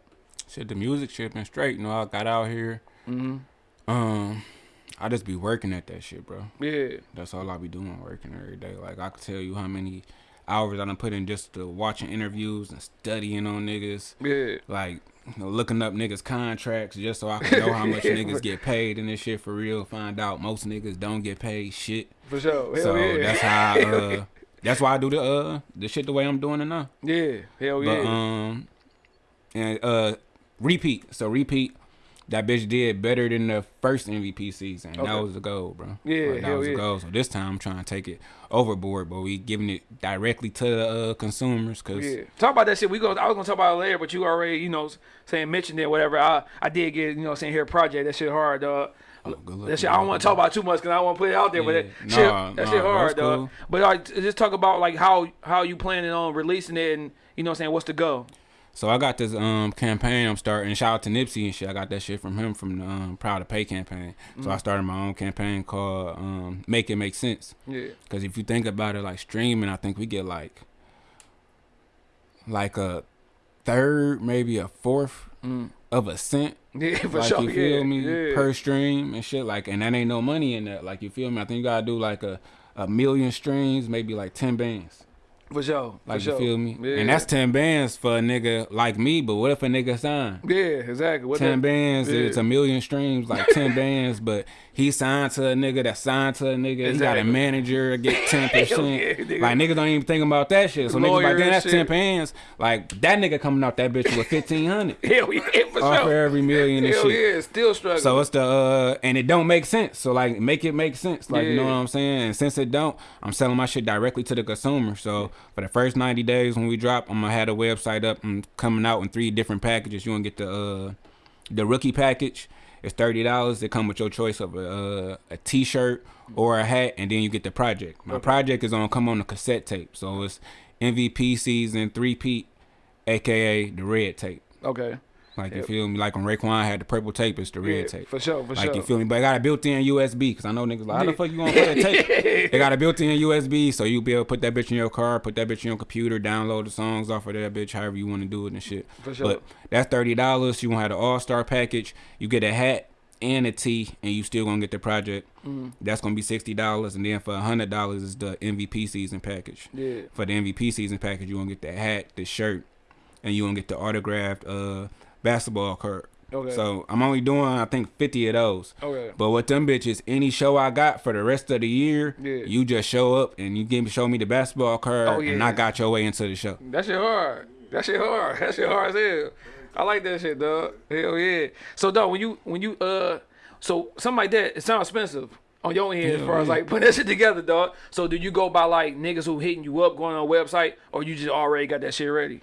Shit, the music shit been straight. You know, I got out here. Mm-hmm. Um, I just be working at that shit, bro. Yeah, That's all I be doing, working every day. Like I could tell you how many hours I done put in just to watching interviews and studying on niggas. yeah, Like you know, looking up niggas contracts just so I can know how much niggas get paid and this shit for real. Find out most niggas don't get paid shit. for sure. Hell so yeah. that's how. I, uh, that's why I do the uh the shit the way I'm doing it now. yeah, hell But yeah. um, and uh, repeat. So repeat. That bitch did better than the first MVP season. That was the goal, bro. Yeah, Like, that was yeah. the goal. So this time I'm trying to take it overboard, but we giving it directly to the uh, consumers because Yeah, talk about that shit. We go. I was gonna talk about it later, but you already, you know, saying mentioned it, whatever. I I did get, you know, saying here project. That shit hard, dog. Oh, good luck That shit. I don't want to talk about too much because I don't want to put it out there. but Yeah. that Nah, shit, that nah, shit hard, that's dog. cool. But like, just talk about like how how you planning on releasing it, and you know, what I'm saying what's the go. So I got this um campaign I'm starting. Shout out to Nipsey and shit. I got that shit from him from the um, Proud to Pay campaign. Mm. So I started my own campaign called um, Make It Make Sense. Yeah, Because if you think about it, like streaming, I think we get like like a third, maybe a fourth Mm. of a cent. yeah, for like sure. you feel yeah, me yeah. per stream and shit. Like, and that ain't no money in that. Like you feel me? I think you gotta do like a a million streams, maybe like ten bands. For sure. Like for you sure. feel me? Yeah. And that's ten bands for a nigga like me. But what if a nigga sign? yeah, exactly. What ten that- bands, yeah. it's a million streams, like ten bands, but he signed to a nigga that signed to a nigga. He got a Exactly. manager get ten percent. yeah, like niggas don't even think about that shit. So niggas like, damn, that's shit. ten bands. Like that nigga coming out that bitch with fifteen hundred. Hell yeah, for Off for sure. every million and Hell shit. yeah, still struggling. So it's the uh and it don't make sense. So like make it make sense. Like you know what I'm saying? And since it don't, I'm selling my shit directly to the consumer. So for the first 90 days when we drop, I'm gonna have the website up and coming out in three different packages. You gonna get the uh the rookie package. It's thirty dollars. It come with your choice of a uh, a t-shirt or a hat, and then you get the project. My project is gonna come on a cassette tape. So it's MVP season three Pete, aka the red tape. okay. Like you feel me? Like when Raekwon had the purple tape, it's the red Yeah, tape. for sure, for like sure. Like you feel me? But I got a built-in USB because I know niggas like, how the fuck you gonna play a tape? they got a built-in USB, so you be able to put that bitch in your car, put that bitch in your computer, download the songs off of that bitch, however you want to do it and shit. For sure. But that's thirty dollars. You gonna have the All-Star package. You get a hat and a tee, and you still gonna get the project. Mm-hmm. That's gonna be sixty dollars, and then for hundred dollars is the MVP season package. Yeah. For the MVP season package, you gonna get the hat, the shirt, and you gonna get the autographed uh basketball card. Okay. So I'm only doing I think fifty of those. Okay. But with them bitches, any show I got for the rest of the year, Yeah. you just show up and you give me show me the basketball card, Oh, and. I got your way into the show. That shit hard. That shit hard. That shit hard as hell. I like that shit, dog. Hell yeah. So, dog, when you when you uh, so something like that, it sounds expensive on your end as Hell far as like putting that shit together, dog. So, do you go by like niggas who hitting you up, going on a website, or you just already got that shit ready?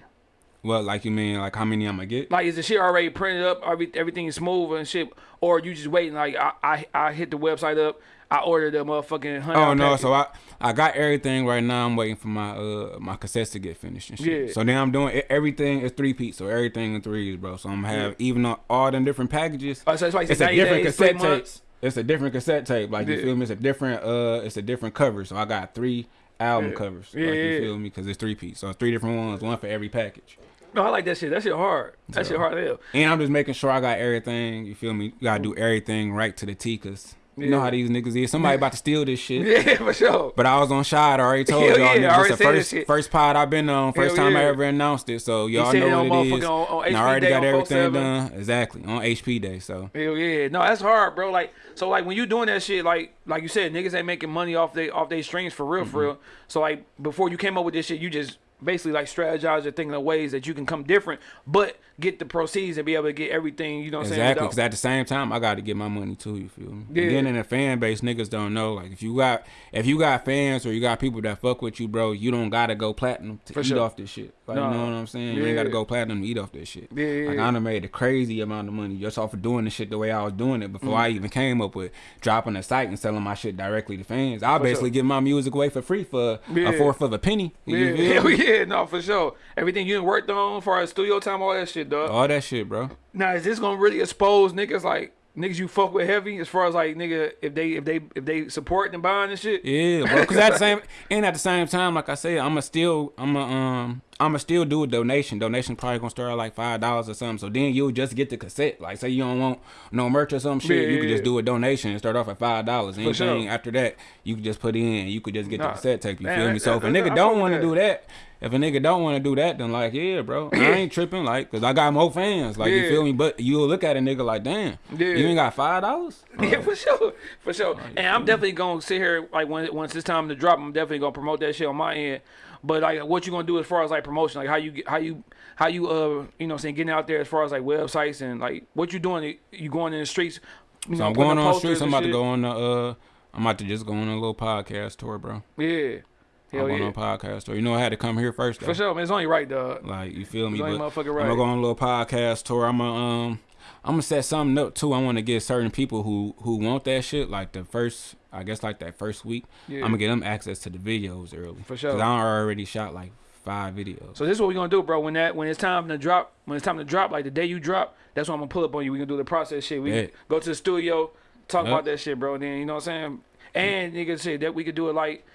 Well, like you mean like how many I'm gonna get? Like, is the shit already printed up? Every, everything is smooth and shit, or you just waiting? Like, I I, I hit the website up, I ordered the motherfucking. Oh no, so I I got everything right now. I'm waiting for my uh my cassettes to get finished and shit. Yeah. So now I'm doing everything is three peats, so everything in threes, bro. So I'm gonna have even though all them different packages. Oh, so it's like it's a 90 different days, cassette tape. It's a different cassette tape. Like you Yeah. feel me? It's a different uh, it's a different cover. So I got three album Yeah. covers. Yeah, like yeah. you feel me? Because it's three piece. So three different ones, one for every package. No, I like that shit. That shit hard. That shit hard hell. And I'm just making sure I got everything. You feel me? You gotta do everything right to the T, cause you know how these niggas is. Somebody about to steal this shit. Yeah, for sure. But I was on shot. I already told y'all yeah, already it's the first shit. first pod I've been on. First Hell time I ever announced it. So y'all know what it is. on- on and I already got everything 47. done. Exactly. On HP day. So Hell yeah, no, that's hard, bro. Like, so like when you doing that shit, like, like you said, niggas ain't making money off they off they streams for real, Mm-hmm. for real. So like before you came up with this shit, you just basically like strategize and thinking of ways that you can come different, but get the proceeds and be able to get everything. You know what exactly. Because at the same time, I got to get my money too. You feel me? Yeah. And then in the fan base, niggas don't know. Like if you got if you got fans or you got people that fuck with you, bro, you don't gotta go platinum to For eat sure. off this shit. Like No. you know what I'm saying? You ain't gotta go platinum to eat off this shit. Yeah, yeah, Like yeah. I done made a crazy amount of money just off of doing the shit the way I was doing it before I mm. even came up with dropping a site and selling my shit directly to fans. I basically sure. give my music away for free for Yeah. a fourth of a penny. You Yeah? yeah, no, for sure. Everything you worked on, far as studio time, all that shit, dog. All that shit, bro. Now, is this gonna really expose niggas like niggas you fuck with heavy as far as like nigga if they if they if they support and buying and shit? Yeah, bro. Because at the same and at the same time, like I said, I'ma still I'ma um I'ma still do a donation. Donation probably gonna start at like five dollars or something. So then you'll just get the cassette. Like say you don't want no merch or some shit, Yeah, you yeah, could just yeah. do a donation and start off at five dollars. Anything sure. after that, you could just put in. You could just get Nah. the cassette tape. You Man, feel me? that- So if a nigga don't want to do that. If a nigga don't want to do that, then like, yeah, bro, I ain't tripping, like, cause I got more fans, like, Yeah. you feel me? But you'll look at a nigga like, damn, Yeah. you ain't got five dollars? Yeah, for sure, for sure. Oh, And I'm definitely gonna sit here like when once it's time to drop, I'm definitely gonna promote that shit on my end. But like, what you gonna do as far as like promotion, like how you how you how you uh you know what I'm saying getting out there as far as like websites and like what you doing? You going in the streets? You So know, I'm going on posters streets. I'm about to go on the. Uh, I'm about to just go on a little podcast tour, bro. Yeah, hell I'm going yeah, on a podcast tour. You know, I had to come here first. Though. for sure. Man, it's only right, dog. Like you feel me? It's only motherfucking I'm gonna go on a little podcast tour. I'm gonna um. I'm gonna set something up too. I want to get certain people who who want that shit. Like the first, I guess, like that first week. Yeah. I'm gonna get them access to the videos early. For sure. Cause I already shot like five videos. So this is what we're gonna do, bro. When that when it's time to drop, when it's time to drop, like the day you drop, that's when I'm gonna pull up on you. We gonna do the process shit. We Yeah. go to the studio, talk Yeah. about that shit, bro. And then you know what I'm saying. And nigga shit that we could do it like.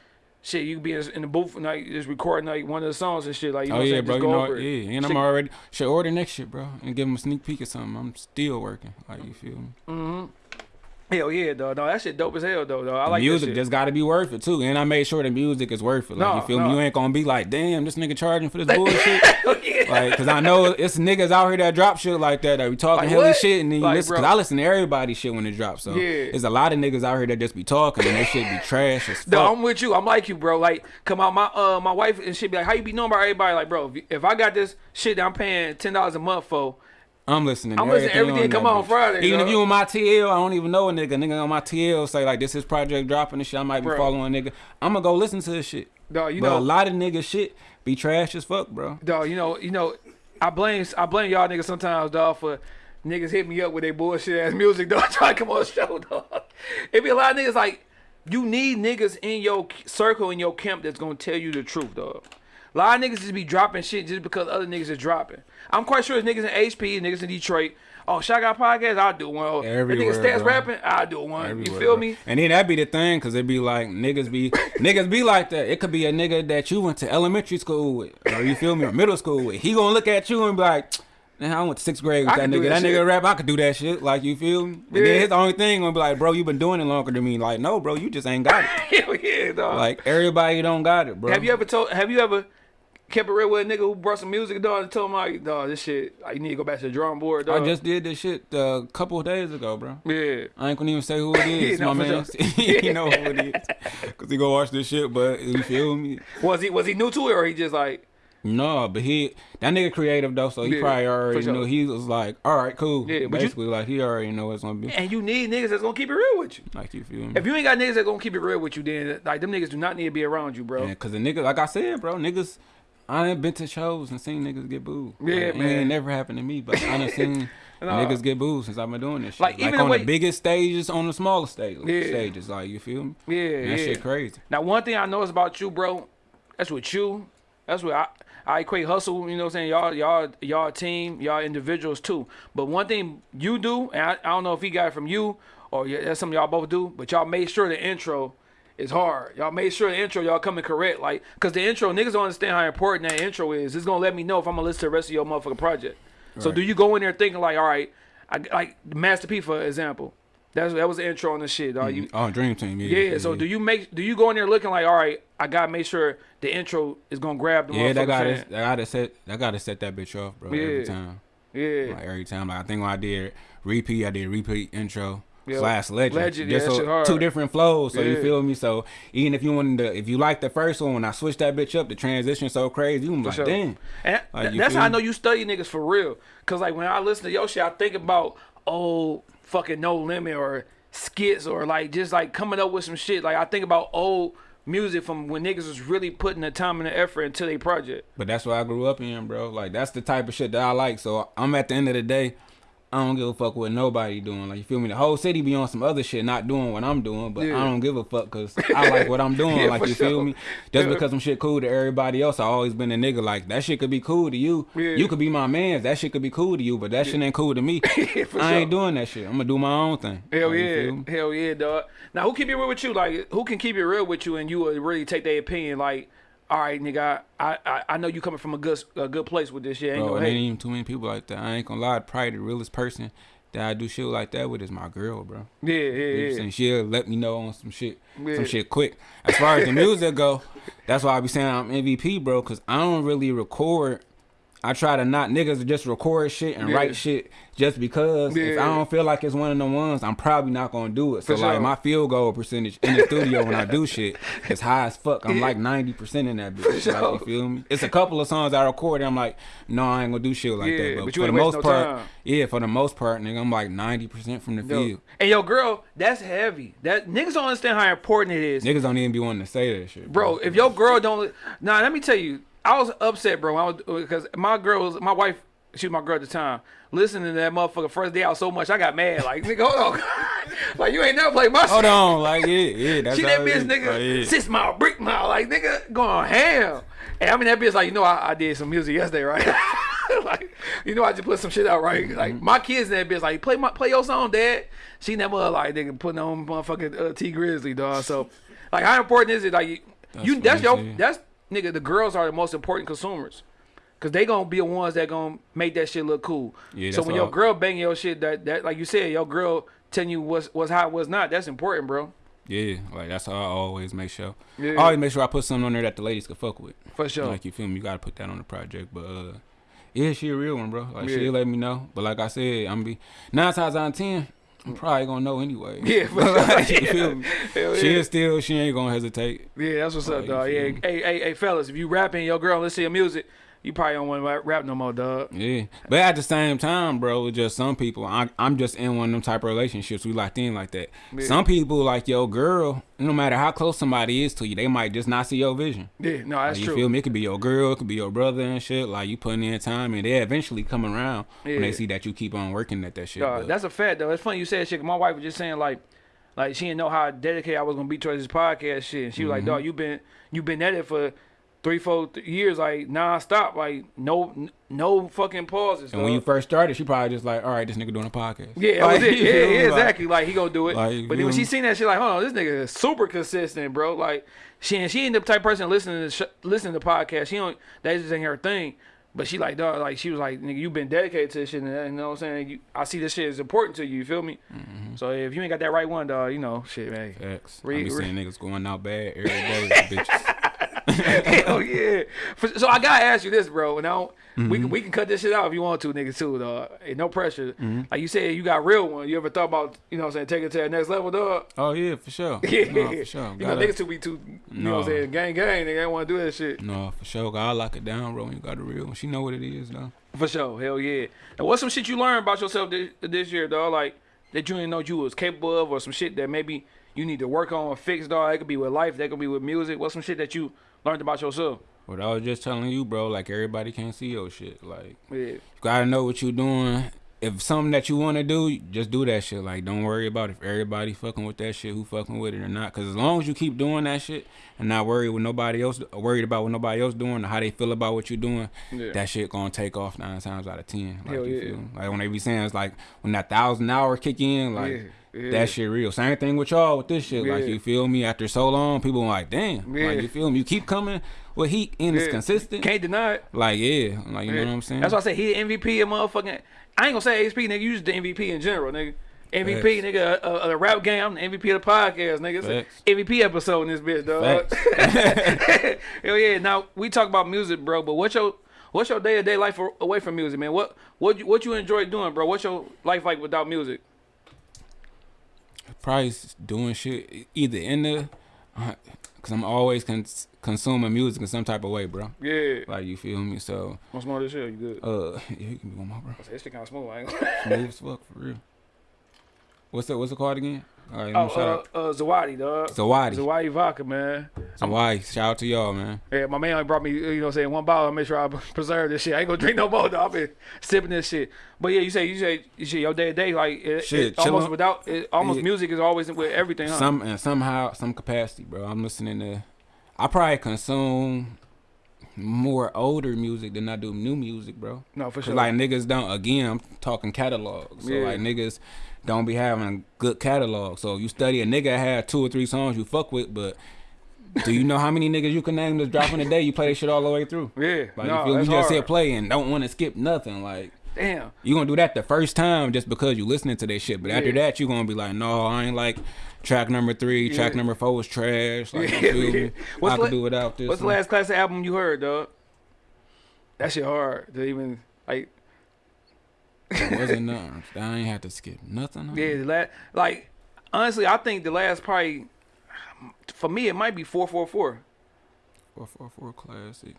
Shit, you be in the booth and like just recording like one of the songs and shit. Like you know oh what I'm yeah, bro. Just You go know, over yeah. And I'm already should order next shit, bro, and give them a sneak peek or something. I'm still working. Like you feel me? Mm-hmm. Hell yeah, though. No, that shit dope as hell, though. though. I The like music just got to be worth it too, and I made sure the music is worth it. Like No, you feel no. me? You ain't gonna be like, damn, this nigga charging for this bullshit. yeah, Like cause I know it's niggas out here that drop shit like that that be talking Like hella shit, and then you Like, listen. Cause. I listen to everybody's shit when it drops. So Yeah. there's a lot of niggas out here that just be talking and that shit be trash as fuck. No, I'm with you. I'm like you, bro. Like, come out, my uh, my wife and she be like, "How you be knowing about everybody?" Like, bro, if, I got this shit that I'm paying ten dollars a month for, I'm listening. I'm listening to everything that come on bitch. Friday, Even if you on my TL, I don't even know a nigga. Nigga on my TL say like this is project dropping and shit. I might be Bro. following a nigga. I'm gonna go listen to this shit. dog, you but know, a lot of nigga shit be trash as fuck, bro. dog, you know, you know, I blame I blame y'all niggas sometimes, dog, for niggas hit me up with their bullshit ass music, dog, trying to come on the show, dog. It be a lot of niggas like you need niggas in your circle in your camp that's gonna tell you the truth, dog. A lot of niggas just be dropping shit just because other niggas is dropping. I'm quite sure it's niggas in HP, niggas in Detroit. Oh, Shot podcast, I'll do one. Oh, Everywhere, niggas stats bro. rapping, I'll do one. you feel bro. me? And then that be the thing, cause it be like niggas be niggas be like that. It could be a nigga that you went to elementary school with, or you feel me, or middle school with. He gonna look at you and be like, "Man, I went to sixth grade with I that nigga. that That, nigga rap, I could do that shit." Like you feel me? And Yeah. then his only thing gonna be like, "Bro, you been doing it longer than me." Like, no, bro, you just ain't got it. Hell yeah, dog. Like everybody don't got it, bro. Have you ever told? Have you ever kept it real with a nigga who brought some music, dog, and told him like, dog, this shit, you need to go back to the drawing board, dog. I just did this shit a couple of days ago, bro. yeah. I ain't gonna even say who it is, my man. you know who it is, cause he go watch this shit. But you feel me? Was he was he new to it or he just like No, but he that nigga creative though, so he Yeah, probably already sure. knew. He was like, all right, cool. Yeah, but you- Basically, like he already know what's gonna be. and you need niggas that's gonna keep it real with you. Like you feel me? If you ain't got niggas that gonna keep it real with you, then like them niggas do not need to be around you, bro. Yeah, cause the nigga, like I said, bro, niggas. I ain't been to shows and seen niggas get booed. Yeah, like, It ain't never happened to me, but I done seen niggas get booed since I've been doing this shit. Like, Like, even the on way- the biggest stages, on the smaller stage, Yeah. stages. Like you feel me? Yeah, And that yeah. shit crazy. Now one thing I know is about you, bro. That's what you. That's what I. I equate hustle. You know what I'm saying? Y'all, y'all, y'all team. Y'all individuals too. But one thing you do, and I, I don't know if he got it from you or yeah, that's something y'all both do. But y'all made sure the intro is hard. Y'all made sure the intro y'all coming correct. Like, cause the intro niggas don't understand how important that intro is. It's gonna let me know if I'm gonna listen to the rest of your motherfucking project. So Right. do you go in there thinking like, all right, I, like Master P for example. That's that was the intro on the shit. Dog. You, mm-hmm. Oh, Dream Team. Yeah. yeah, so do you make do you go in there looking like all right? I gotta make sure the intro is gonna grab the Yeah, that motherfucker gotta, that gotta set, that gotta set that bitch off, bro. Yeah. Every time, Yeah, like every time. Like I think when I did repeat, I did repeat intro Yeah. slash legend. Legend, yeah, Just so- shit hard. two different flows. So Yeah. you feel me? So even if you wanted to, if you like the first one, when I switched that bitch up, the transition so crazy. You like, sure. damn. and Like, that's how I know you study niggas for real. Cause like when I listen to your shit, I think about old fucking No Limit or skits or like just like coming up with some shit. Like I think about old music from when niggas was really putting the time and the effort into their project. But that's what I grew up in, bro. Like that's the type of shit that I like. So I'm at the end of the day, I don't give a fuck what nobody doing. Like you feel me? The whole city be on some other shit, not doing what I'm doing. But Yeah. I don't give a fuck because I like what I'm doing. Yeah, like you sure. feel me? Just Yeah. because some shit cool to everybody else, I always been a nigga. Like that shit could be cool to you. You could be my man. That shit could be cool to you, but that shit ain't cool to me. I ain't sure. doing that shit. I'm gonna do my own thing. Hell Like, yeah, hell yeah, dog. Now who keep it real with you? Like who can keep it real with you and you will really take their opinion? Like, all right, nigga, I I, I know you coming from a good a good place with this shit. Ain't Bro, no it ain't even too many people like that. I ain't gonna lie. Probably the realest person that I do shit like that with is my girl, bro. Yeah, You know yeah, yeah. She'll let me know on some shit, Yeah. some shit quick. As far as the music go, that's why I be saying I'm MVP, bro, because I don't really record. I try to not niggas just record shit and Yeah. write shit just because if I don't feel like it's one of the ones, I'm probably not gonna do it. So For like my field goal percentage in the studio when I do shit is high as fuck. I'm like ninety percent in that bitch. sure. Like, you feel me? It's a couple of songs I record. I'm like, no, I ain't gonna do shit like Yeah, that. But, but you for the most no part, time. yeah, for the most part, nigga, I'm like ninety percent from the Yo. field. And yo, girl, that's heavy. That niggas don't understand how important it is, Niggas don't even be wanting to say that shit, bro. If your girl don't, nah, let me tell you, I was upset, bro. I was because my girl was my wife. She was my girl at the time. Listening to that motherfucker first day out so much, I got mad. Like, nigga, hold on. like, you ain't never played my shit. Hold on, like yeah, yeah, that's She that bitch, nigga, Oh, yeah. six mile, brick mile, like nigga going ham. And I mean that bitch like, you know, I, I did some music yesterday, right? like, you know, I just put some shit out, right? Like Mm-hmm. my kids in that bitch like, play my play your song, dad. She never like nigga putting on motherfucking uh, Tee Grizzley, dog. So, like, how important is it? Like, you, That's you that's your that's nigga. The girls are the most important consumers. Cause they gonna be the ones that gonna make that shit look cool. Yeah, so when your girl banging your shit, that that like you said, your girl telling you what's what's hot, what's not. That's important, bro. Yeah, like that's how I always make sure. Yeah. I always make sure I put something on there that the ladies can fuck with. For sure. Like you feel me? You gotta put that on the project. But uh Yeah, she a real one, bro. Like Yeah. she'll let me know. But like I said, I'm be nine times out of ten, I'm probably gonna know anyway. Yeah. Like, me? Hell yeah. She'll still she ain't gonna hesitate. Yeah, that's what's Oh, up, dog. Yeah, hey, hey, hey, fellas, if you rapping your girl, let's see your music, you probably don't want to rap no more, dog. Yeah, but at the same time, bro, just some people, I, I'm just in one of them type of relationships. We locked in like that. Yeah. Some people, like your girl, no matter how close somebody is to you, they might just not see your vision. Yeah, no, that's Like, you true. feel me? It could be your girl, it could be your brother and shit. Like you putting in time, and they eventually come around when they see that you keep on working at that shit. Dog, that's a fact though. It's funny you said shit. My wife was just saying like, like she didn't know how dedicated I was gonna be towards this podcast shit. And she was like, Mm-hmm. "Dog, you been you been at it for three, four th- years, like non-stop, like no no fucking pauses." and when you first started, she probably just like, all right, this nigga doing a podcast. yeah, Like, it. Yeah, yeah, exactly. Like he gonna do it. Like, but then when she seen that, she like, "Hold on, this nigga is super consistent, bro." Like she and she ain't the type of person listening to sh- listening to podcasts. She don't that just ain't her thing. But she like dog, like she was like, nigga, you been dedicated to this shit, and you know what I'm saying. You, I see this shit is important to you. You feel me? Mm-hmm. So if you ain't got that right one, dog, you know, shit, man. Facts. Re- I be re- seeing niggas going out bad every day bitches. Hell yeah. For- So I gotta ask you this, bro. And I don't, we Mm-hmm. can we can cut this shit out if you want to, nigga, too, dog. Ain't no pressure. Like you said, you got real one. You ever thought about, you know, what I'm saying, taking it to that next level, dog? Oh yeah, for sure. Yeah, No, for sure. You know, Gotta- niggas too be too, you know, what I'm saying, gang, gang. Nigga ain't want to do that shit. No, for sure. I lock it down, bro. When you got the real one, she know what it is, though. For sure, hell yeah. And what's some shit you learned about yourself this, this year, dog? Like that you didn't know you was capable of, or some shit that maybe you need to work on or fix, dog. It could be with life, that could be with music. What's some shit that you learned about yourself? What I was just telling you, bro. Like everybody can't see your shit. Like Yeah, you gotta know what you doing. If something that you want to do, just do that shit. Like don't worry about if everybody fucking with that shit, who fucking with it or not. Cause as long as you keep doing that shit and not worried with nobody else, worried about what nobody else doing or how they feel about what you're doing, Yeah. that shit gonna take off nine times out of ten. Like Hell you yeah. feel? Like when they be saying it's like when that thousand hour kick in, like. Yeah, yeah. That shit real. Same thing with y'all with this shit. Like you feel me? After so long, people like, damn. Yeah. Like you feel me? You keep coming with heat and it's consistent. can't deny it. Like yeah, like you know what I'm saying. That's why I say he the MVP of motherfucking. I ain't gonna say ASP, nigga. You just the MVP in general, nigga. MVP, Facts. nigga, the rap game. I'm the MVP of the podcast, nigga. It's. MVP episode in this bitch, dog. Hell yeah. Now we talk about music, bro. But what's your what's your day to day life away from music, man? What what you, what you enjoy doing, bro? What's your life like without music? Probably doing shit either in the, uh, cause I'm always cons- consuming music in some type of way, bro. Yeah. Like you feel me? So What's more this shit? You good? uh, yeah, you can be one more, bro. This shit kind of smooth. I ain't gonna- Smooth as fuck for real. What's that? What's it called again? All right, Oh, shout uh, out. uh, Zawadi, dog. Zawadi. Zawadi vodka, man. Zawadi. Shout out to y'all, man. Yeah, my man brought me, you know, what I'm saying one bottle. I make sure I preserve this shit. I ain't gonna drink no more. Though. I've been sipping this shit. But yeah, you say you say you say your day to day like it, Shit, it almost without it, almost Yeah. music is always with everything. Huh? Some and somehow some capacity, bro. I'm listening to. I probably consume more older music than I do new music, bro. no, for sure. like niggas don't. Again, I'm talking catalogs. So Yeah. like niggas don't be having a good catalog. So you study a nigga that had two or three songs you fuck with, but do you know how many niggas you can name that's dropping a day? You play this shit all the way through. yeah, Like no, you feel You just hard. hit play and don't want to skip nothing. Like Damn. you gonna do that the first time just because you listening to that shit. But after that, you gonna be like, no, I ain't like track number three. Track number four was trash. Like Yeah, yeah. What's I could do without this. What's the last classic album you heard, dog? That shit hard to even like. It wasn't nothing. I ain't have to skip nothing. Yeah, the last like honestly, I think the last probably for me it might be four four four. Four four four classic.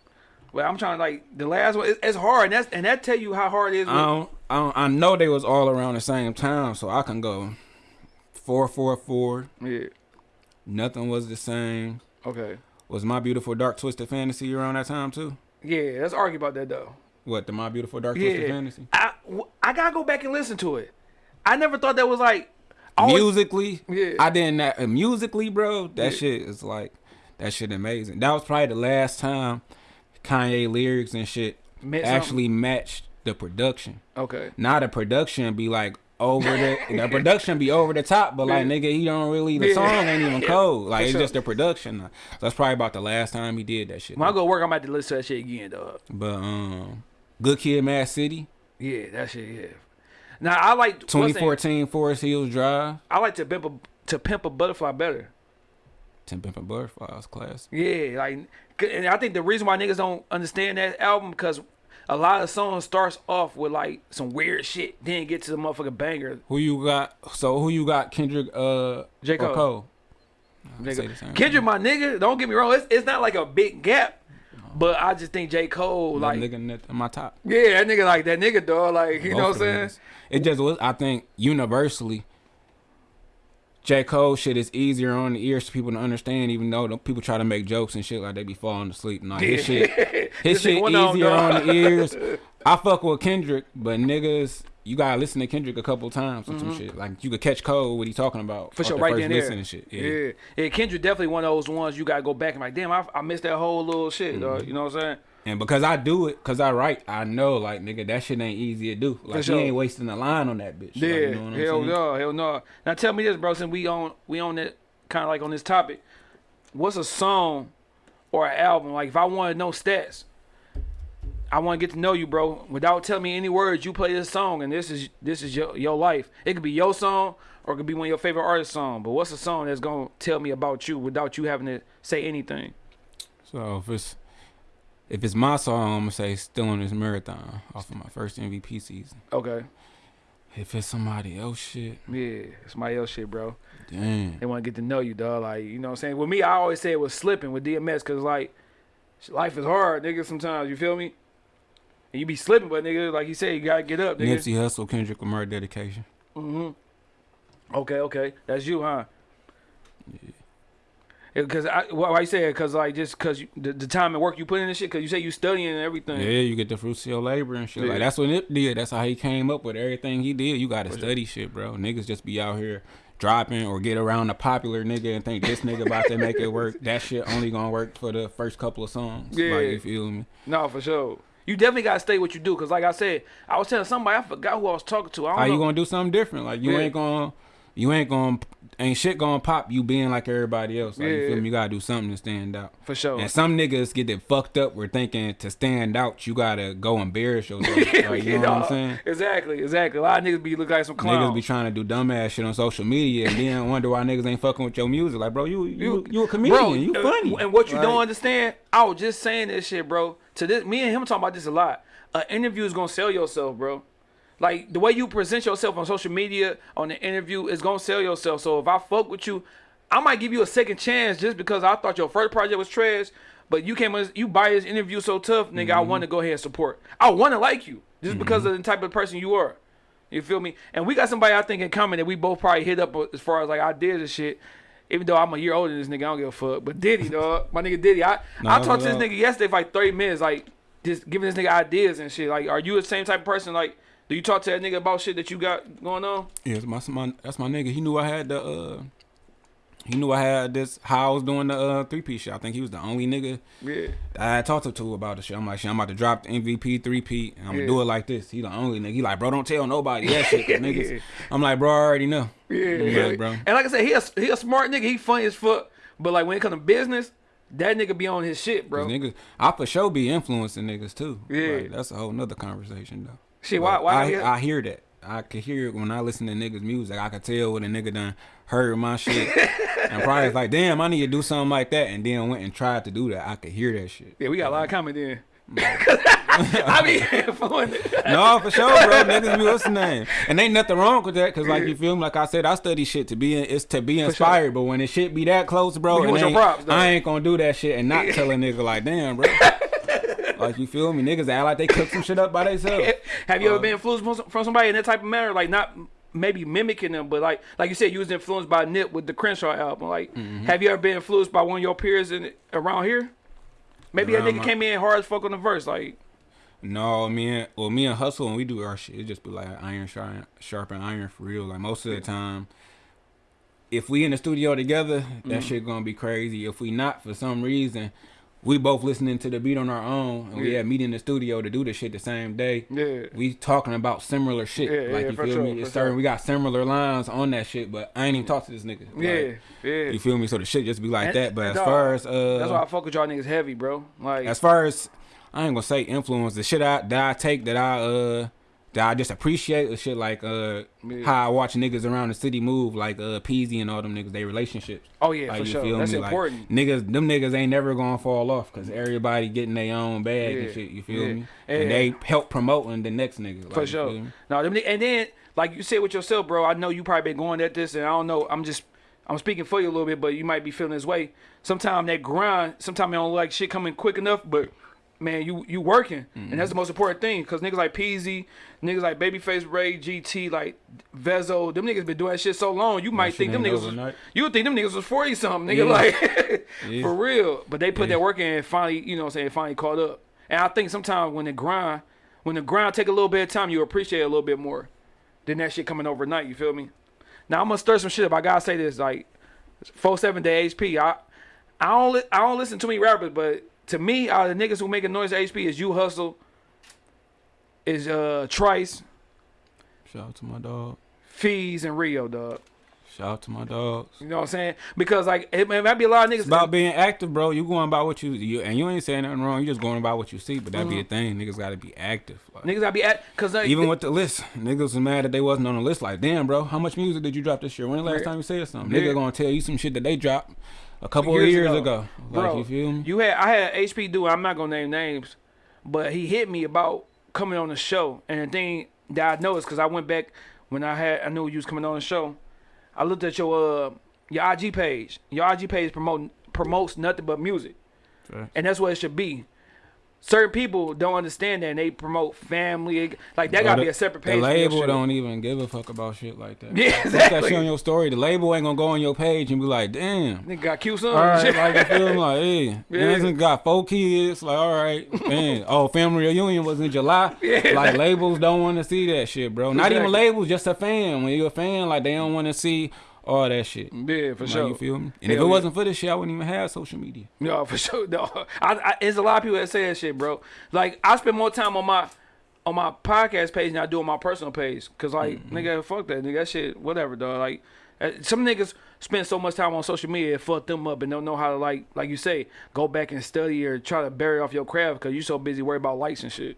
Well, I'm trying to like the last one. It, it's hard, and that's and that tell you how hard it is. I don't, I don't. I know they was all around the same time, so I can go four four four. yeah. Nothing was the same. Okay. Was my beautiful dark twisted fantasy around that time too? Yeah, let's argue about that though. What the my beautiful dark twisted Yeah, fantasy? I I gotta go back and listen to it. I never thought that was like always- musically, Yeah. I didn't. Uh, musically, bro, that Yeah. shit is like that shit amazing. That was probably the last time Kanye lyrics and shit something. actually matched the production. Okay. Now the production be like over the the production be over the top, but like Yeah. nigga, he don't really the Yeah. song ain't even Yeah. cold. Like For it's sure. just the production. So that's probably about the last time he did that shit. When I go work, I'm about to listen to that shit again, dog. But um, Good Kid, Mad City, Yeah, that shit. Yeah. Now I like 2014 Forest Hills Drive, I like to pimp a to pimp a butterfly better. Ten Pimp a butterfly Butterflies class. Yeah, like, and I think the reason why niggas don't understand that album because a lot of songs starts off with like some weird shit, then get to the motherfucking banger. Who you got? So who you got? Kendrick, uh, J. Cole. Cole? I'd Nigga, say the same Kendrick, thing. my nigga, don't get me wrong, it's, it's not like a big gap, but I just think J. Cole, That like, nigga in my top. yeah, that nigga like that nigga dog, like you know what I'm saying? niggas. It just was. I think universally, J Cole shit is easier on the ears for people to understand. Even though the people try to make jokes and shit like they be falling asleep. Nah, his shit, his shit one of them, easier dog. on the ears. I fuck with Kendrick, but niggas, you gotta listen to Kendrick a couple times or some shit. Like you could catch Cole what he talking about Mm-hmm. For sure, the right first then there. and shit. Yeah. Yeah. yeah, Kendrick definitely one of those ones you gotta go back and like, damn, I, I missed that whole little shit, Mm-hmm. dog. You know what I'm saying? And because I do it, cause I write, I know like nigga that shit ain't easy to do. Like sure. he ain't wasting a line on that bitch. Yeah, Like, you know what I'm hell saying? no, hell no. Now tell me this, bro. Since we on we on it, kind of like on this topic, what's a song or an album? Like if I want to know stats, I want to get to know you, bro. Without telling me any words, you play this song, and this is this is your your life. It could be your song or it could be one of your favorite artist song. But what's a song that's gonna tell me about you without you having to say anything? So if it's if it's my song, I'm gonna say "Still on This Marathon" off of my first MVP season. Okay, If it's somebody else, shit, yeah, it's my else shit, bro. damn. They want to get to know you, dog. Like, you know what I'm saying? With me, I always say it was slipping with DMS because, like, life is hard, nigga, sometimes. You feel me? And you be slipping, but, nigga, like you said, you got to get up, nigga. Nipsey Hussle, Kendrick Lamar, dedication. Mm-hmm. Okay, okay. That's you, huh? Because I, why you say it? Because like just because the, the time and work you put in this shit. Because you say you studying and everything. Yeah, you get the fruits of your labor and shit. Yeah. Like that's what Nip did. That's how he came up with everything he did. You gotta study shit, bro. Niggas just be out here dropping or get around a popular nigga and think this nigga about to make it work. That shit only gonna work for the first couple of songs. Yeah. Like you feel me? No, for sure. You definitely gotta stay what you do. Because like I said, I was telling somebody I forgot who I was talking to. I don't How know. you gonna do something different? Like you Yeah. ain't gonna, you ain't gonna, ain't shit gonna pop. You being like everybody else. Like you Yeah. feel me? You gotta do something to stand out. for sure. And some niggas get it fucked up. We're thinking to stand out, you gotta go embarrass yourself. Like, you know what I'm saying? Exactly, exactly. A lot of niggas be looking like some clowns. Niggas be trying to do dumbass shit on social media and then wonder why niggas ain't fucking with your music. Like, bro, you you you, a comedian. Bro, you funny. And what you Like, don't understand, I was just saying this shit, bro. To this, me and him talking about this a lot. An interview is gonna sell yourself, bro. Like the way you present yourself on social media, on the interview, is gonna sell yourself. So if I fuck with you, I might give you a second chance just because I thought your first project was trash. But you came, you buy this interview so tough, nigga. I mm-hmm. want to go ahead and support. I want to like you just mm-hmm. because of the type of person you are. You feel me? And we got somebody I think in common that we both probably hit up as far as like ideas and shit. Even though I'm a year older than this nigga, I don't give a fuck. But Diddy, dog, my nigga Diddy, I I talked to this nigga yesterday for like 30 minutes, like just giving this nigga ideas and shit. Like, are you the same type of person? Like, do you talk to that nigga about shit that you got going on? Yeah, that's my, my that's my nigga. He knew I had the uh he knew I had this how I was doing the uh three piece shit. I think he was the only nigga Yeah, I had talked to about the shit. I'm like, shit, I'm about to drop the MVP three P and I'm Yeah. gonna do it like this. He the only nigga. He like, bro, don't tell nobody that shit. niggas. Yeah. I'm like, bro, I already know. yeah, yeah. like, bro. And like I said, he a, he a smart nigga. He funny as fuck. But like when it comes to business, that nigga be on his shit, bro. niggas, I for sure be influencing niggas too. Yeah. Like, that's a whole nother conversation though. Shit, why? Why? I, I hear that. I could hear it when I listen to niggas' music. I could tell when a nigga done heard my shit. and probably was like, damn, I need to do something like that. And then went and tried to do that. I could hear that shit. yeah, we got a lot of comment in. I be influencing. No, for sure, bro. Niggas be what's the name? And ain't nothing wrong with that, cause like you feel me. Like I said, I study shit to be in, it's to be inspired. But when it shit be that close, bro, You it want your ain't- props. I ain't gonna do that shit and not tell a nigga like, damn, bro. Like you feel me? Niggas act like they cook some shit up by themselves. Have you ever been influenced from- somebody in that type of manner? Like not maybe mimicking them, but like like you said, you was influenced by Nip with the Crenshaw album. Like, Mm-hmm. have you ever been influenced by one of your peers in around here? Maybe that Around nigga my- came in hard as fuck on the verse. Like, No, me and well, me and Hustle when we do our shit, it just be like iron sharp, sharp and iron for real. Like most of the time, if we in the studio together, that Mm. shit gonna be crazy. If we not for some reason, we both listening to the beat on our own, and we Yeah. had meet in the studio to do the shit the same day. yeah, We talking about similar shit. Yeah, like yeah, you feel sure, me? It's certain sure. we got similar lines on that shit, but I ain't even talked to this nigga. Like, yeah, yeah. You feel me? So the shit just be like And- that. But as dog, far as uh, That's why I fuck with y'all niggas heavy, bro. Like, as far as I ain't gonna say influence, the shit I, that I take that I uh that I just appreciate the shit like uh Yeah. how I watch niggas around the city move like uh Peezy and all them niggas they relationships. Oh yeah, Like, for you sure. feel That's me? Like, important. niggas, them niggas ain't never gonna fall off because everybody getting their own bag Yeah, and shit. You feel yeah. me? And- And they help promoting the next nigga. Like, For sure. No, them, and then like you said with yourself, bro. I know you probably been going at this, and I don't know. I'm just I'm speaking for you a little bit, but you might be feeling this way. Sometimes that grind, sometimes you don't like shit coming quick enough, but man, you you working, and that's the most important thing. Cause niggas like Peezy, niggas like Babyface Ray, GT, like Vezo, them niggas been doing that shit so long. You might think them niggas, was, you would think them niggas was forty something, nigga. Yeah. Like Yeah. for real, but they put Yeah. that work in and finally, you know, what I'm saying finally caught up. And I think sometimes when the grind, when the grind take a little bit of time, you appreciate it a little bit more than that shit coming overnight. You feel me? Now I'm gonna stir some shit up. I gotta say this, like, four seven day HP. I I don't li- I don't listen to many rappers, but to me, of the niggas who making noise at HP is you hustle, is uh Trice, Shout out to my dog. Fees, and Rio, dog. Shout out to my dogs. You know what I'm saying? Because like it, it might be a lot of niggas. It's about being active, bro. You going about what you, you and you ain't saying nothing wrong. You just going about what you see, but that be a thing. Niggas got to be active. Like, Mm-hmm. niggas gotta be at because like, even with the list, niggas was mad that they wasn't on the list. Like, damn, bro, how much music did you drop this year? When the last Yeah. time you said something? Yeah. Nigga gonna tell you some shit that they dropped a couple Years of years ago. ago. Like, Bro, you feel me? You had I had HP dude. I'm not gonna name names, but he hit me about coming on the show. And the thing that I noticed because I went back when I had I knew you was coming on the show. I looked at your uh your IG page. Your IG page promote promotes nothing but music, and that's what it should be. Certain people don't understand that, and they promote family. Like that Bro, gotta the- be a separate page. your label don't even give a fuck about shit like that. Yeah, Put that shit on your story. The label ain't gonna go on your page and be like, damn. Nigga got cute son. All right, Shit. like you feel? Like, hey, Yeah. yeah. got four kids. Like, all right, man. Oh, family reunion was in July. Yeah. Like labels don't want to see that shit, bro. Not even labels, just a fan. When you're a fan, like they don't want to see all that shit. yeah, for Like, sure. You feel me? And if it yeah. wasn't for this shit, I wouldn't even have social media. No, for sure. No, I, I, there's a lot of people that say that shit, bro. Like I spend more time on my on my podcast page than I do on my personal page. Cause like Mm-hmm. nigga, fuck that nigga, that shit, whatever, dog. Like uh, some niggas spend so much time on social media, it fuck them up, and don't know how to like, like you say, go back and study or try to bury off your craft because you're so busy worried about likes and shit.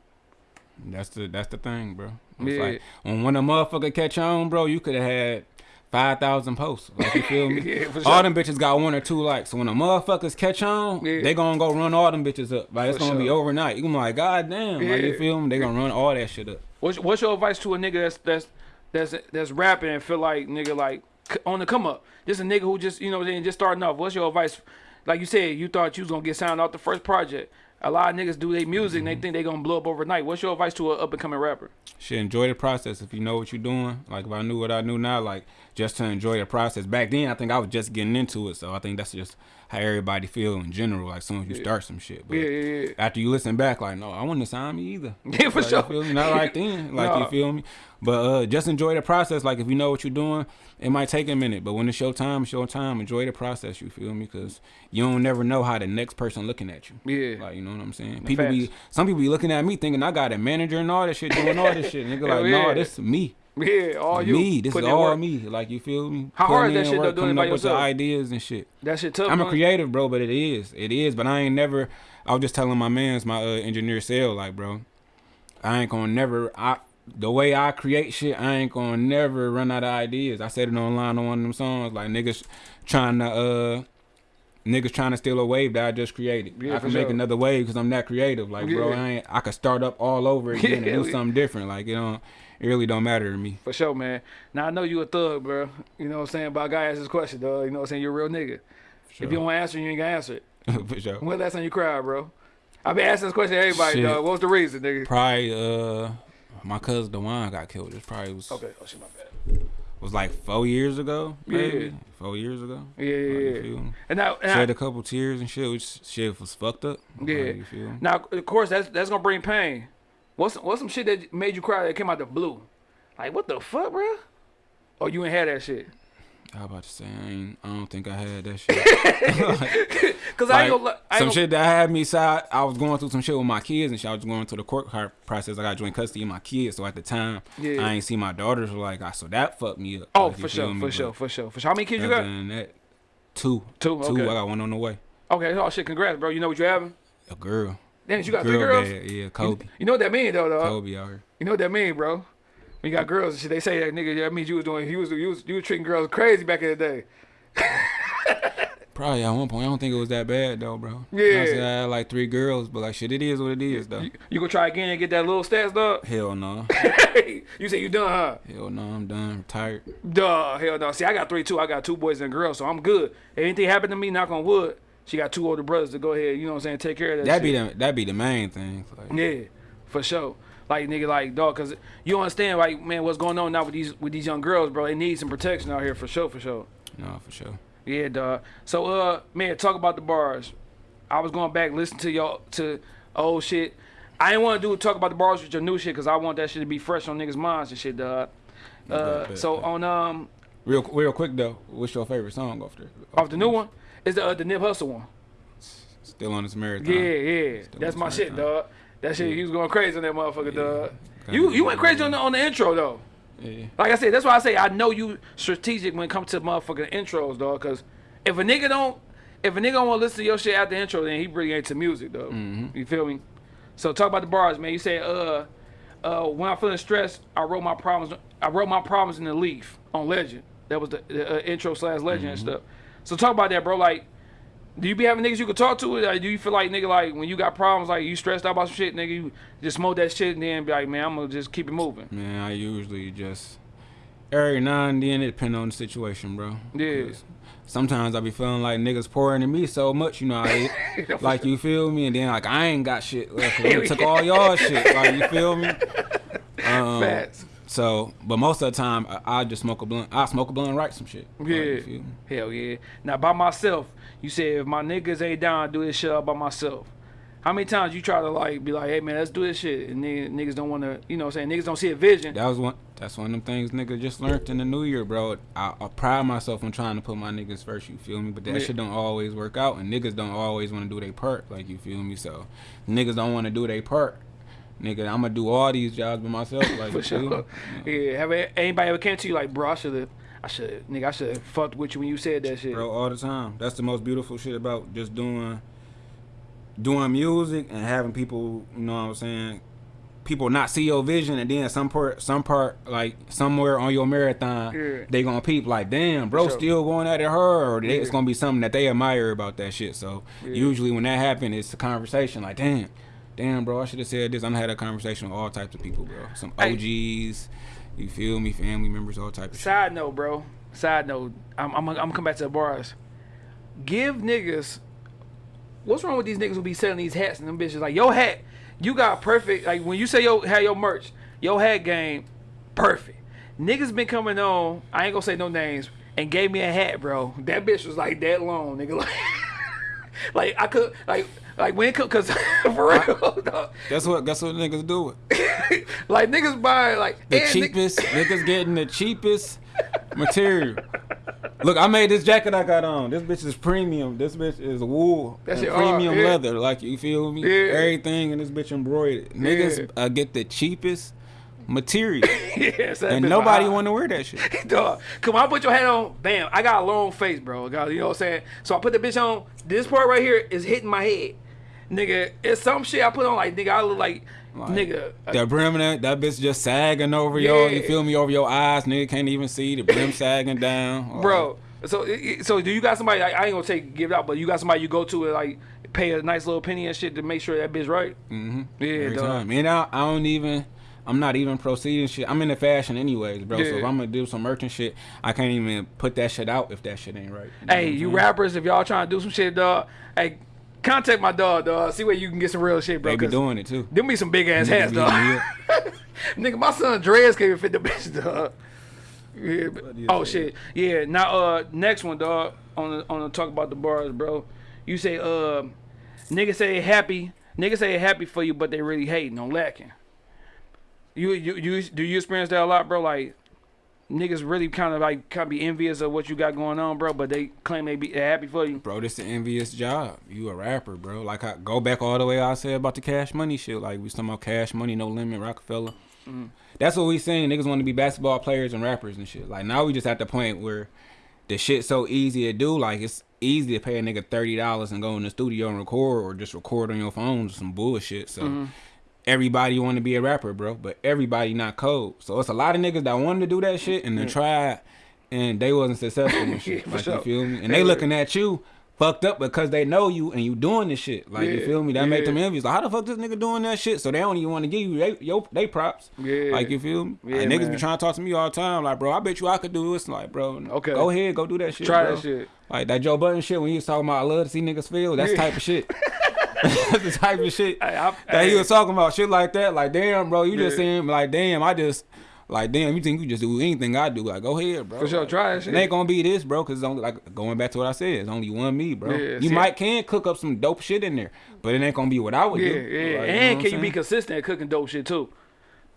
That's the that's the thing, bro. It's Yeah. like when when a motherfucker catch on, bro, you could have had five thousand posts. Like you feel me? Yeah, for All them bitches got one or two likes. So when the motherfuckers catch on, Yeah. they gonna go run all them bitches up. Like it's For gonna be overnight. You gonna be like, God damn, like you feel me? They gonna run all that shit up. What's, what's your advice to a nigga that's that's that's that's rapping and feel like nigga like on the come up? Just a nigga who just you know what I'm saying, just starting off. What's your advice? Like you said, you thought you was gonna get signed off the first project. A lot of niggas do their music and they mm-hmm. think they gonna blow up overnight. What's your advice to an up and coming rapper? Shit, enjoy the process. If you know what you're doing, like if I knew what I knew now, like just to enjoy the process. Back then, I think I was just getting into it, so I think that's just how everybody feel in general. Like soon as you start some shit, but Yeah, yeah, yeah. after you listen back, like no, I wouldn't sign me either. Yeah, for Like, sure. You feel me? Not right then. Like Nah. you feel me? But uh, just enjoy the process. Like if you know what you're doing, it might take a minute, but when it's your time, it's your time. Enjoy the process. You feel me? Because you don't never know how the next person looking at you. Yeah. Like you know what I'm saying? People be some people be looking at me thinking I got a manager and all this shit, doing all this shit. Nigga like, no, yeah. this is me. Yeah, all you. me. This is all work. me. Like you feel me? How hard is that shit, though, work, doing it by up with the ideas and shit. That shit tough. I'm a creative, bro, but it is. It is. But I ain't never. I was just telling my man's my uh, engineer sale, like, bro, I ain't gonna never. I the way I create shit, I ain't gonna never run out of ideas. I said it online on one of them songs, like niggas trying to uh. Niggas trying to steal a wave that I just created. Yeah, I can make sure. another wave because I'm that creative. Like, bro, I ain't. I could start up all over again Yeah, and do something different. Like, you know, it really don't matter to me. For sure, man. Now I know you a thug, bro. You know what I'm saying? But I gotta ask this question, dog. You know what I'm saying? You're a real nigga. Sure. If you don't answer, you ain't gonna answer it. For sure. When last time you cried, bro? I've been asking this question to everybody, Shit. dog. What was the reason, nigga? Probably uh, my cousin Dewan got killed. It probably was Okay. Oh shit, my bad. Was like four years ago. Maybe Yeah. four years ago. Yeah, Like, yeah. And now, and Shed I, a couple tears and shit, which shit was fucked up. Yeah. me? now, of course, that's that's gonna bring pain. What's what's some shit that made you cry that came out the blue? Like what the fuck, bro? Oh, you ain't had that shit. I was about to say I ain't. I don't think I had that shit. Cause I Like, ain't gonna. I ain't some shit that had me sad. I was going through some shit with my kids and shit. I was going through the court process. I got joint custody of my kids. So at the time, Yeah. I ain't see my daughters. Like, I so that fucked me up. Oh, Like, for sure, me? for sure, for sure, for sure. How many kids you got? that, two, Two, two. okay. I got one on the way. Okay. Oh shit, congrats, bro. You know what you having? A girl. Damn, you got three girls. bad, yeah, Kobe. You know what that mean though, dog. Kobe out here. You know what that mean, bro. When you got girls and shit, they say that nigga. That means you was doing. You was you was you was treating girls crazy back in the day. Probably at one point. I don't think it was that bad though, bro. Yeah. I, said I had like three girls, but like shit, it is what it is though. You, you gonna try again and get that little stats, dog? Hell no. you say you done, huh? Hell no, I'm done. Retired. Duh, hell no. See, I got three too. I got two boys and a girl, so I'm good. If anything happened to me, knock on wood, she got two older brothers to go ahead. You know what I'm saying? Take care of that. That'd be the that'd be the main thing. Like, Yeah, for sure. Like nigga, like dog, cause you understand, like man, what's going on now with these with these young girls, bro? They need some protection out here for sure, for sure. no, for sure. Yeah, dog. So uh, man, talk about the bars. I was going back listen to y'all to old shit. I didn't want to do talk about the bars with your new shit, cause I want that shit to be fresh on niggas' minds and shit, dog. Uh, bet, so bet. on um Real real quick though, what's your favorite song off the off the new one is the uh, the Nip Hussle one. Still on this marathon. Yeah, yeah, Still that's my this shit, dog. That shit, he was going crazy on that motherfucker, dog. You you went crazy on the on the intro though. Yeah. Like I said, that's why I say I know you strategic when it comes to motherfucking intros, dog. Cause if a nigga don't, if a nigga don't want to listen to your shit after the intro, then he really ain't to music, though. Mm-hmm. You feel me? So talk about the bars, man. You say, uh, uh, when I'm feeling stressed, I wrote my problems. I wrote my problems in the leaf on Legend. That was the, the uh, intro slash Legend and Mm-hmm. stuff. So talk about that, bro. Like, do you be having niggas you can talk to? Like, do you feel like nigga, like when you got problems, like you stressed out about some shit, nigga, you just smoke that shit and then be like, man, I'm gonna just keep it moving. Man, I usually just every now and then it depend on the situation, bro. Yeah. Sometimes I be feeling like niggas pouring into me so much, you know, I, like you feel me, and then like I ain't got shit left. took all y'all shit, like you feel me. Um, Facts. So, but most of the time I, I just smoke a blunt. I smoke a blunt and write some shit. Yeah. Hell yeah. Now by myself, you said if my niggas ain't down, do this shit all by myself. How many times you try to like be like, hey man, let's do this shit, and niggas, niggas don't want to, you know, what I'm saying niggas don't see a vision. That was one. That's one of them things niggas just learned in the new year, bro. I, I pride myself on trying to put my niggas first. You feel me? But that Yeah. shit don't always work out, and niggas don't always want to do their part. Like you feel me? So niggas don't want to do their part. Nigga, I'm gonna do all these jobs by myself. Like For you feel sure. Yeah. Have anybody ever came to you like, bro, I should have, I should, nigga, I should have fucked with you when you said that shit. bro, all the time. That's the most beautiful shit about just doing doing music and having people, you know what I'm saying, people not see your vision and then some part some part like somewhere on your marathon Yeah. they gonna peep like damn bro sure. still going at it her or they, it's gonna be something that they admire about that shit so Yeah. usually when that happen it's a conversation like damn damn bro I should have said this I'm had a conversation with all types of people bro some Hey. OGs you feel me family members all types. of shit Side note, bro. Side note. I'm, I'm, I'm gonna come back to the bars. Give niggas. What's wrong with these niggas who be selling these hats and them bitches? Like your hat, you got perfect. Like when you say yo had your merch, your hat game, perfect. Niggas been coming on. I ain't gonna say no names. And gave me a hat, bro. That bitch was like that long, nigga. Like, like I could, like, like when it cause for real, dog. that's what that's what niggas do it like niggas buy like the cheapest niggas getting the cheapest material. Look, I made this jacket I got on. This bitch is premium. This bitch is wool that's and premium yeah. leather. Like you feel me? Yeah. Everything in this bitch embroidered. Niggas Yeah. uh, get the cheapest material, Yes, and nobody want to wear that shit. Dog, come on, I put your hat on. Bam, I got a long face, bro. You know what I'm saying? So I put the bitch on. This part right here is hitting my head, nigga. It's some shit I put on like nigga. I look like, Like, nigga. uh, That brim, that, that bitch just sagging over your, you feel me, over your eyes. Nigga can't even see the brim sagging down. bro. So so do you got somebody? Like, I ain't gonna take give it out, but you got somebody you go to and like pay a nice little penny and shit to make sure that bitch right. Mm-hmm. Yeah, Every dog. time. And I, I don't even. I'm not even proceeding shit. I'm in the fashion anyways, bro. So if I'm gonna do some merchant shit, I can't even put that shit out if that shit ain't right. know Hey, you saying? rappers, if y'all trying to do some shit, dog. Hey, contact my dog, dog. See where you can get some real shit, bro. They be 'cause doing it too. Them be some big ass hats, Niggas dog. be Nigga, my son Dre's can't even fit the bitch, dog. Yeah, but- oh that? shit. Yeah. Now, uh, next one, dog. On the on the talk about the bars, bro. You say, uh, niggas say happy. Niggas say happy for you, but they really hating on lacking. You you you do you experience that a lot, bro? Like. Niggas really kind of like kind of be envious of what you got going on, bro, but they claim they be happy for you. Bro, this is the envious job. You a rapper, bro. Like I go back all the way I said about the cash money shit. Like we talking about cash money, no limit, Rockefeller. Mm. That's what we saying. Niggas want to be basketball players and rappers and shit. Like now we just at the point where the shit so easy to do. Like it's easy to pay a nigga thirty dollars and go in the studio and record, or just record on your phone or some bullshit. So. Mm-hmm. Everybody want to be a rapper, bro, but everybody not cold. So it's a lot of niggas that wanted to do that shit and then mm. tried, and they wasn't successful and shit. Yeah, for like sure. you feel me? And Yeah. they looking at you fucked up because they know you and you doing this shit. Like you feel me? That make them yeah. envious. Like how the fuck this nigga doing that shit? So they don't even want to give you they, yo, they props. Yeah. Like you feel me? Yeah, like, niggas man. be trying to talk to me all the time. Like bro, I bet you I could do this. Like bro, Okay. go ahead, go do that shit. Try bro. that shit. Like that Joe Budden shit when he was talking about I love to see niggas feel. That's Yeah. type of shit. That's the type of shit Hey, I- that he was talking about. Shit like that. Like damn, bro, you just Yeah. saying like damn, I just. Like damn, you think you just do anything I do? Like go ahead, bro. For sure, try shit. It ain't gonna be this, bro, cause it's only like going back to what I said. It's only one me, bro. Yeah, you see- might can cook up some dope shit in there, but it ain't gonna be what I would Yeah, do. yeah. Like, you know and can you be consistent at cooking dope shit too?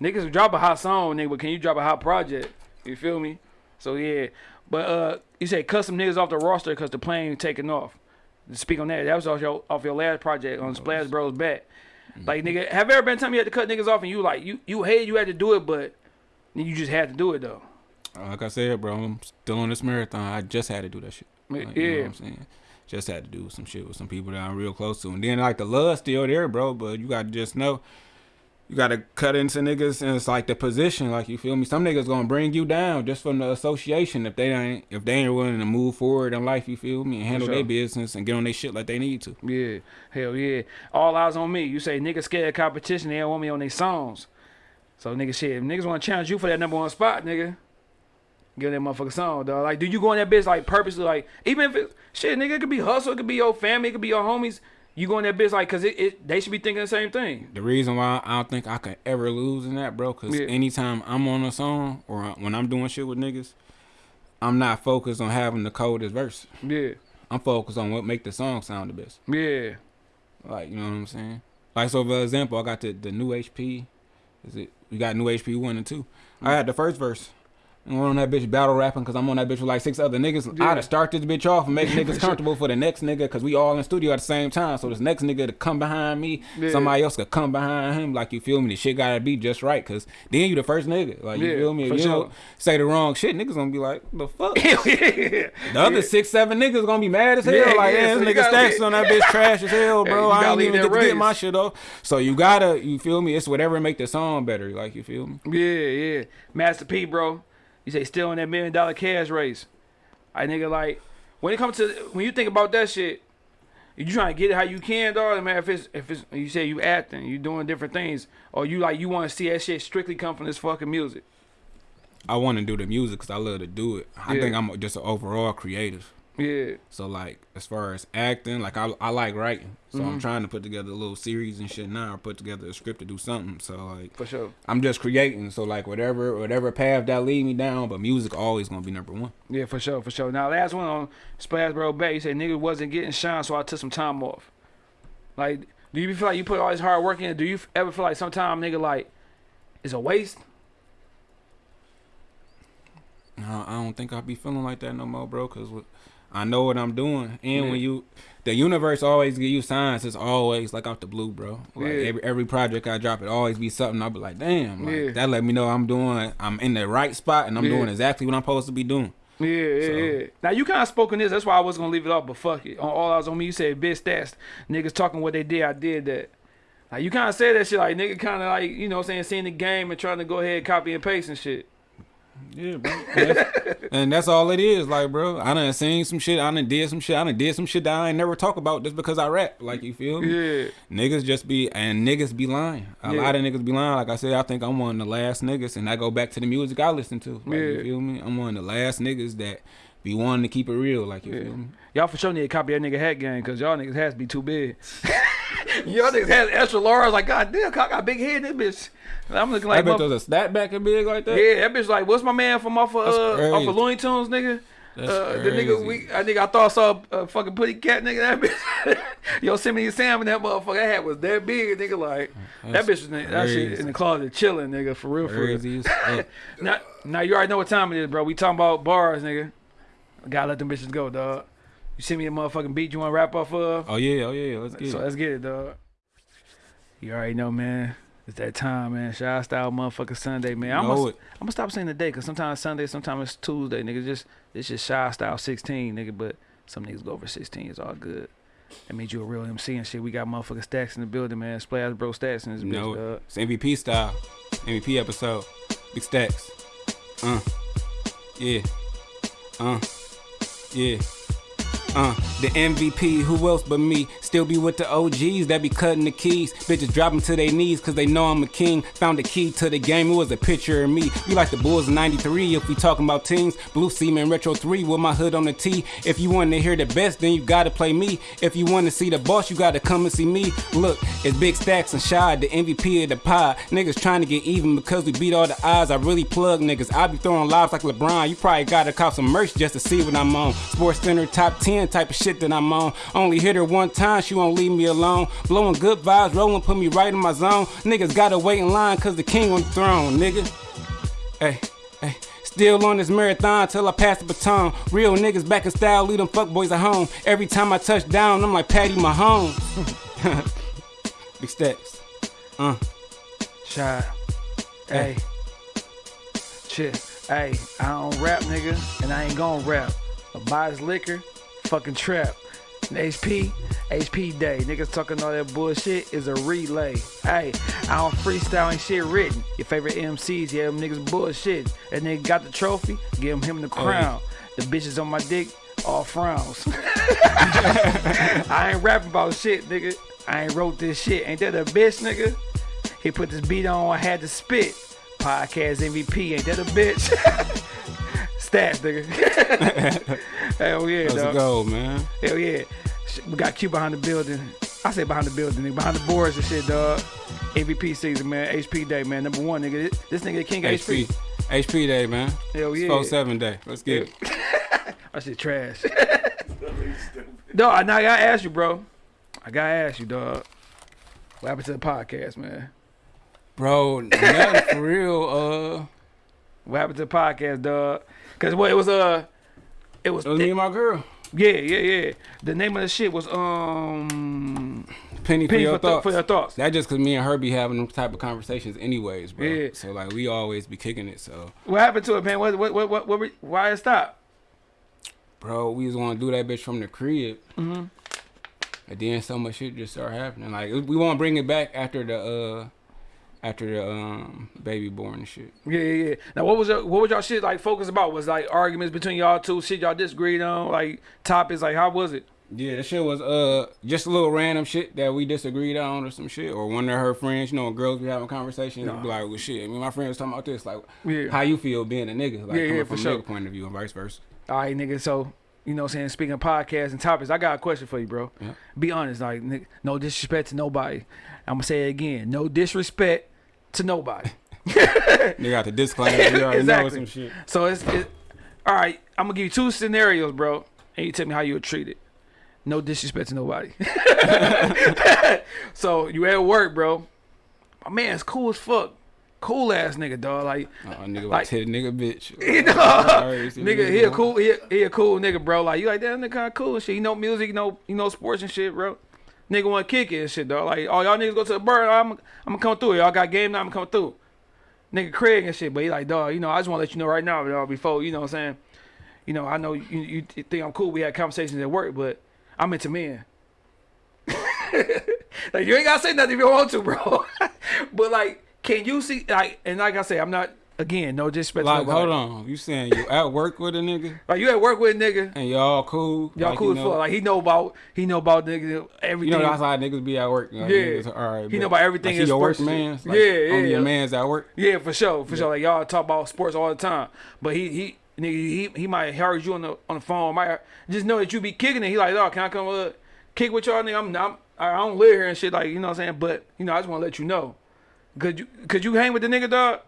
Niggas drop a hot song, nigga, but can you drop a hot project? You feel me? So yeah. But uh you say cut some niggas off the roster because the plane taking off. Speak on that. That was off your off your last project on Splash Bros back. Mm-hmm. Like nigga, have there ever been time you had to cut niggas off and you like you you hated you had to do it, but you just had to do it though. Like I said, bro, I'm still on this marathon. I just had to do that shit. Like, You know Yeah. what I'm saying? Just had to do some shit with some people that I'm real close to. And then, like, the love still there, bro, but you got to just know. You got to cut into niggas, and it's like the position, like you feel me. Some niggas gonna bring you down just from the association if they ain't if they ain't willing to move forward in life. You feel me and handle sure. their business and get on their shit like they need to. Yeah, hell yeah. All eyes on me. You say niggas scared of competition, they don't want me on their songs. So nigga shit, if niggas want to challenge you for that number one spot, nigga, give that motherfucker song, dog. Like, do you go in that bitch like purposely, like, even if it shit, nigga, it could be hustle, it could be your family, it could be your homies. You go in that bitch like, cause it, it they should be thinking the same thing. The reason why I don't think I can ever lose in that, bro, because Yeah. anytime I'm on a song or when I'm doing shit with niggas, I'm not focused on having the coldest verse. Yeah, I'm focused on what make the song sound the best. yeah, Like, you know what I'm saying? Like, so for example, I got the, the new HP. Is it? We got new HP one and two. I mm. had the first verse. And we're on that bitch battle rapping because I'm on that bitch with like six other niggas. Yeah. I'd start this bitch off and make niggas comfortable for the next nigga because we all in studio at the same time. So this next nigga to come behind me, Yeah. somebody else could come behind him. Like you feel me? The shit gotta be just right because then you the first nigga. Like you Yeah, feel me? If you sure. don't say the wrong shit, niggas gonna be like, the fuck? The other six, seven niggas gonna be mad as hell. Like, yeah, so this nigga stacks on that bitch trash as hell, bro. I ain't even get to get my shit off. So you gotta, you feel me? It's whatever make the song better. Like you feel me? Yeah, yeah. Master P, bro. You say still in that million dollar cash race. I nigga like when it comes to when you think about that shit, you trying to get it how you can, dog. Man, if it's if it's you say you acting, you doing different things, or you like you want to see that shit strictly come from this fucking music. I want to do the music because I love to do it. I Yeah. think I'm just an overall creative. Yeah, So like, as far as acting, like I, I like writing. So Mm-hmm. I'm trying to put together a little series and shit now, or put together a script to do something. So like, for sure. I'm just creating. So like, whatever whatever path that lead me down, but music always gonna be number one. Yeah, for sure, for sure. Now last one on Splash Bro Bay, you said nigga wasn't getting shine, so I took some time off. Like, do you feel like you put all this hard work in? Do you ever feel like sometime nigga like it's a waste? No, I don't think I'll be feeling like that no more, bro. Cause what- I know what I'm doing, and when you, the universe always give you signs. It's always like out the blue, bro. Like Yeah. every every project I drop, it always be something. I'll be like, damn, like, Yeah. that let me know I'm doing, I'm in the right spot, and I'm Yeah. doing exactly what I'm supposed to be doing. Yeah, yeah, So- yeah. Now you kind of spoken this. That's why I was gonna leave it off. But fuck it. On all eyes on me, you said bitch stats. Niggas talking what they did. I did that. Like you kind of said that shit. Like nigga, kind of like you know, what I'm saying seeing the game and trying to go ahead copy and paste and shit. Yeah, bro. And that's, and that's all it is, like, bro. I done seen some shit. I done did some shit. I done did some shit that I ain't never talk about just because I rap. Like, you feel me? Yeah, Niggas just be and niggas be lying. A Yeah. lot of niggas be lying. Like I said, I think I'm one of the last niggas, and I go back to the music I listen to. Like, Yeah. You feel me? I'm one of the last niggas that be wanting to keep it real. Like you Yeah. feel me? Y'all for sure need to copy that nigga hat game because y'all niggas has to be too big. y'all niggas has extra large. Like god damn, I got big head. This bitch. I'm looking like. I like. bet motherf- there's a snap back and big like that. yeah, that bitch like, what's my man from off of uh, off of Looney Tunes, nigga? Uh, the nigga, we, I think I thought I saw a, a fucking putty cat nigga. That bitch, Yo Yosemite Sam and that motherfucker. That hat was that big, nigga. Like that bitch was in, that shit in the closet chilling, nigga. For real, for real. Crazy as. Now, now you already know what time it is, bro. We talking about bars, nigga. Gotta let them bitches go, dog. You send me a motherfucking beat you want to wrap off of? Oh yeah, oh yeah, let's get So it. let's get it, dog. You already know, man. It's that time, man. Shy style motherfucker Sunday, man. I'm gonna. I'm gonna stop saying the day because sometimes Sunday, sometimes it's Tuesday, nigga. Just it's just shy style 16, nigga. But some niggas go over 16. It's all good. That means you a real MC and shit. We got motherfucking stacks in the building, man. Splash bro stacks in this bitch, No, dog. it's MVP style. MVP episode. Big stacks. Uh. Yeah. Uh. Yeah. Uh, the MVP, who else but me? Still be with the OGs that be cutting the keys. Bitches drop them to their knees cause they know I'm a king. Found the key to the game, it was a picture of me. We like the Bulls in 93 if we talking about teams. Blue Seaman Retro 3 with my hood on the T. If you want to hear the best, then you gotta play me. If you want to see the boss, you gotta come and see me. Look, it's Big Stacks and Shy, the MVP of the pod. Niggas trying to get even because we beat all the odds. I really plug niggas. I be throwing lives like LeBron. You probably gotta cop some merch just to see what I'm on. SportsCenter top 10 type of shit that I'm on. Only hit her one time, she won't leave me alone. Blowing good vibes, rolling, put me right in my zone. Niggas gotta wait in line cause the king on the throne, nigga. Hey, hey. Still on this marathon till I pass the baton. Real niggas back in style, leave them fuckboys at home. Every time I touch down, I'm like Patty Mahomes. Big stacks. Uh. Shy. Hey. Shit. Hey, I don't rap, nigga, and I ain't gonna rap. I buy his liquor, fucking trap. HP, HP day. Niggas talking all that bullshit is a relay. Hey, I don't freestyle ain't shit written. Your favorite MCs, yeah, them niggas bullshit. That nigga got the trophy, give him the oh, crown. The bitches on my dick, all frowns. I ain't rapping about shit, nigga. I ain't wrote this shit. Ain't that a bitch, nigga? He put this beat on, I had to spit. Podcast MVP, ain't that a bitch? Stats, nigga. Hell yeah, Let's dog. go, man. Hell yeah. We got Q behind the building. I say behind the building, nigga. Behind the boards and shit, dog. MVP season, man. HP day, man. Number one, nigga. This, this nigga king HP. HP. HP day, man. Hell yeah. 4 7 day. Let's get it. That shit trash. dog, I- now I gotta ask you, bro. I gotta ask you, dog. What happened to the podcast, man? Bro, nothing for real. Uh, What happened to the podcast, dog? Cause what it was uh it was, it was me and my girl. yeah, yeah, yeah. The name of the shit was um Penny, for Penny your for, th- thoughts. for your thoughts. That just cause me and her be having them type of conversations anyways, bro. Yeah. So like we always be kicking it. So What happened to it, man? What what what what, what we- why it stopped? bro, we was gonna do that bitch from the crib. Mm-hmm. And then so much shit just started happening. Like we want to bring it back after the uh after the um baby born and shit. Yeah, yeah, yeah. Now what was your, what was y'all shit like focused about? Was like arguments between y'all two, shit y'all disagreed on, like topics, like how was it? Yeah, that shit was uh just a little random shit that we disagreed on or some shit. Or one of her friends, you know, girls be having conversations be like, well shit, I mean my friend was talking about this, like Yeah. how you feel being a nigga, like Yeah, coming yeah, from a sure. nigga point of view and vice versa. All right, nigga. So you know, what I'm saying speaking of podcasts and topics, I got a question for you, bro. Yeah. Be honest, like no disrespect to nobody. I'm gonna say it again, no disrespect to nobody. Nigga got the disclaimer, we already know Exactly. some shit. So it's it, all right. I'm gonna give you two scenarios, bro, and you tell me how you would treat it. No disrespect to nobody. so you at work, bro. My man's cool as fuck. Cool ass nigga, dog. Like, Oh, nigga Like- hit a nigga bitch. you know, nigga, he a cool, he a, he a cool nigga, bro. Like, you like that nigga kind of cool and shit. You know music, you know, you know sports and shit, bro. Nigga want to kick it and shit, dog. Like, oh y'all niggas go to the bar, I'm, I'm gonna come through. Y'all got game now, I'm gonna come through. Nigga Craig and shit, but he like, dog, you know, I just want to let you know right now, dog, before, you know what I'm saying? You know, I know you, you think I'm cool. We had conversations at work, but I'm into men. like, you ain't gotta say nothing if you don't want to, bro. but like, can you see, like, and like I say, I'm not, again, no disrespect Like, hold on. You saying you at work with a nigga Like, you at work with a nigga. and y'all cool? Y'all like, cool as fuck. Like he know about he know about niggas everything. You know that's how niggas be at work. Like, Yeah. niggas, all right. He know about everything Like, in your work sports man. Like, Yeah, yeah, Only your man's at work. yeah, for sure, for sure. Like y'all talk about sports all the time, but he he nigga he he might heard you on the on the phone. Might just know that you be kicking it. He like, oh, can I come uh, kick with y'all? Nigga, I'm, I'm I don't live here and shit. Like you know what I'm saying. But you know, I just want to let you know. Could you could you hang with the nigga dog?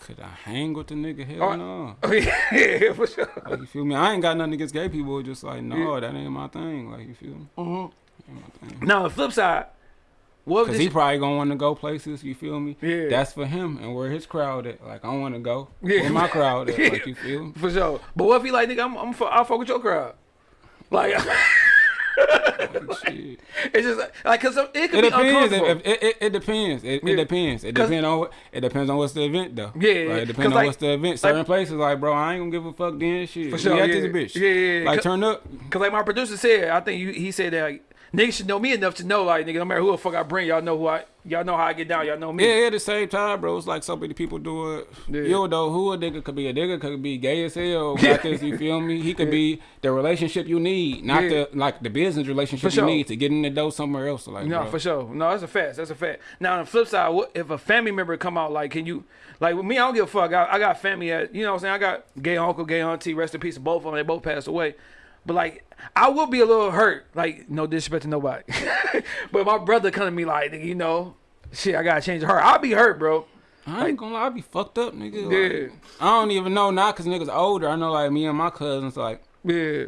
Could I hang with the nigga? Hell Oh, no. Oh, yeah, yeah, for sure. Like, you feel me? I ain't got nothing against gay people. Just like, no, that ain't my thing. Like, you feel me? Mm-hmm. Ain't my thing. Now the flip side, what Cause he probably gonna want to go places. You feel me? Yeah. That's for him and where his crowd at. Like, I want to go. Yeah. Where my crowd at? Like, you feel me? for sure? But what if he like nigga? I'm I'm I'll fuck with your crowd. Like. It's just like, like cause it could It be depends. uncomfortable. It, it, it, depends. It, Yeah. it depends. It depends on what. It depends on what's the event though. Yeah, yeah, Like, it depends on like- what's the event. like- Certain places like, bro, I ain't gonna give a fuck then. Shit, For we sure, yeah. this bitch. Yeah, yeah, yeah. Like turn up. Cause like my producer said, I think you, he said that like, niggas should know me enough to know like nigga, no matter who the fuck I bring, y'all know who I, y'all know how I get down, y'all know me. Yeah, at the same time, bro, it's like so many people do it. Yeah. You don't know who a nigga could be. A nigga could be gay as hell. Got this, you feel me? He could be the relationship you need, not Yeah. the like the business relationship sure. you need to get in the door somewhere else. Like, No, bro. for sure. No, that's a fact. That's a fact. Now on the flip side, what if a family member come out like, can you like with me? I don't give a fuck. I, I got family at you know what I'm saying. I got gay uncle, gay auntie. Rest in peace, both of them. They both passed away. But like, I will be a little hurt. Like, no disrespect to nobody. but my brother come to me like, you know, shit, I gotta change her. I'll be hurt, bro. I ain't gonna lie, I be fucked up, nigga. Yeah. Like, I don't even know now because niggas older. I know like me and my cousins, like Yeah,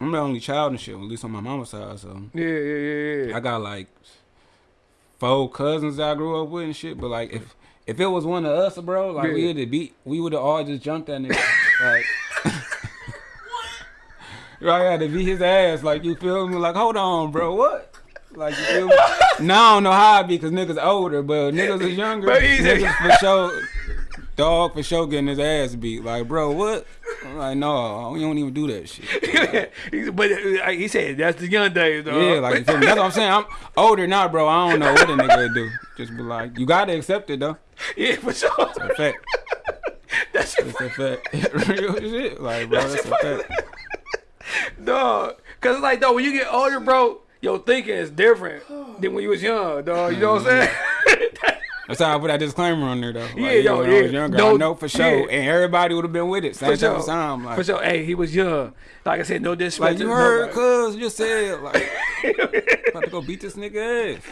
I'm the only child and shit, at least on my mama's side. So yeah, yeah, yeah. yeah. I got like four cousins that I grew up with and shit. But like if if it was one of us, bro, like we Yeah. would have beat, we would have all just jumped that nigga. like. Right, I had to beat his ass. Like you feel me? Like hold on, bro. What? Like you feel me? now I don't know how I be because niggas older, but niggas is younger. But he's- niggas for sure. Dog for sure getting his ass beat. Like bro, what? I'm like no, we don't even do that shit. He- but uh, he said that's the young days, though. Yeah, like you feel me? That's what I'm saying. I'm older now, bro. I don't know what a nigga would do. Just be like, you gotta accept it though. yeah, for sure. A fact. That's a fact. Real shit. Like, bro, that's a fact. dog. Cause it's like, dog, when you get older, bro, your thinking is different than when you was young, dog. You know what I'm mm-hmm. saying? That's how I put that disclaimer on there though. Like, Yeah, yo, when I yeah. was younger, No- I know for sure, yeah. and everybody would have been with it. Same For sure. time. Like, For sure. Hey, he was young. Like I said, no disrespect. like you heard, nobody. cuz you said, like, about to go beat this nigga ass.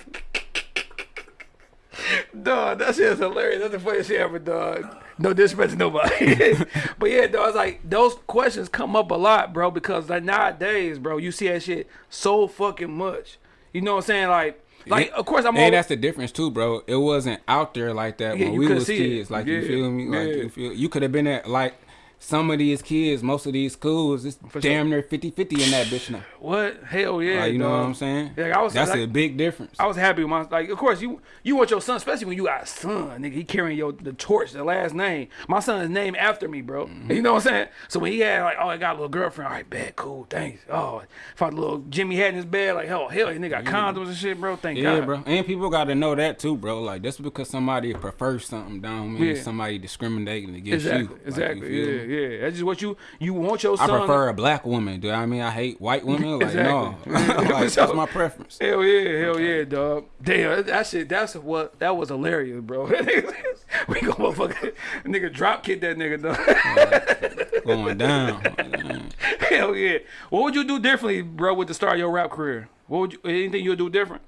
Dog, that shit is hilarious. That's the funniest shit ever, dog. No disrespect to nobody. but yeah, dog, it's like those questions come up a lot, bro, because like nowadays, bro, you see that shit so fucking much. You know what I'm saying? Like, like of course I'm Hey, all that's the difference too, bro. It wasn't out there like that Yeah, when we was see it. kids. Like Yeah, you feel me? Like yeah. you feel you could have been at like some of these kids, most of these schools, it's For damn near 50-50 in that bitch now. what? Hell yeah. Like, you know what I'm saying? Like, I was- That's like- a big difference. I was happy with my like. Of course, you you want your son, especially when you got a son, nigga. He carrying your the torch, the last name. My son is named after me, bro. Mm-hmm. You know what I'm saying? So when he had like, oh, I got a little girlfriend. All right, bad, cool, thanks. Oh, found a little Jimmy had in his bed. Like, hell, hell, this nigga got condoms and shit, bro. Thank yeah, God. bro. And people got to know that too, bro. Like just because somebody prefers something, don't mean Yeah. somebody discriminating against Exactly, you. Like, you exactly. feel yeah? Yeah. That's just what you you want your I son. prefer a black woman. Do I mean I hate white women? Like no, like, So- that's my preference. Hell yeah, hell yeah, dog. Damn, that shit, that's what, that was hilarious, bro. we gonna motherfucker, nigga drop kick that nigga, dog. Going down. Hell yeah. What would you do differently, bro, with the start of your rap career? What would you, anything you'd do different?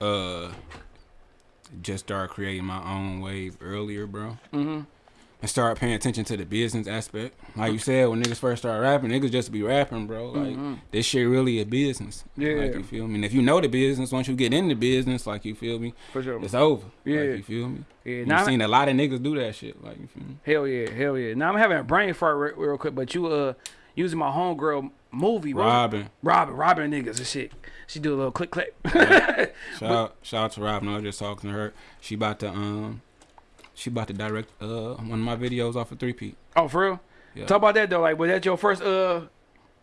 uh just start creating my own wave earlier, bro. Mm-hmm. And start paying attention to the business aspect. Like you said, when niggas first start rapping, niggas just be rapping, bro. Like this shit really a business. Yeah. Like you feel me? And if you know the business, once you get in the business, like you feel me, For sure. it's over. Yeah. Like you feel me? Yeah, You've seen a lot of niggas do that shit. Like you feel me? Hell yeah, hell yeah. Now I'm having a brain fart re- real quick, but you uh using my homegirl movie, bro. Robin. Robin, Robin niggas and shit. She do a little click click. Shout out, shout out to Robin. I was just talking to her. She about to um, she about to direct uh one of my videos off of three peat. oh, for real? Yeah. Talk about that though. Like, was that your first uh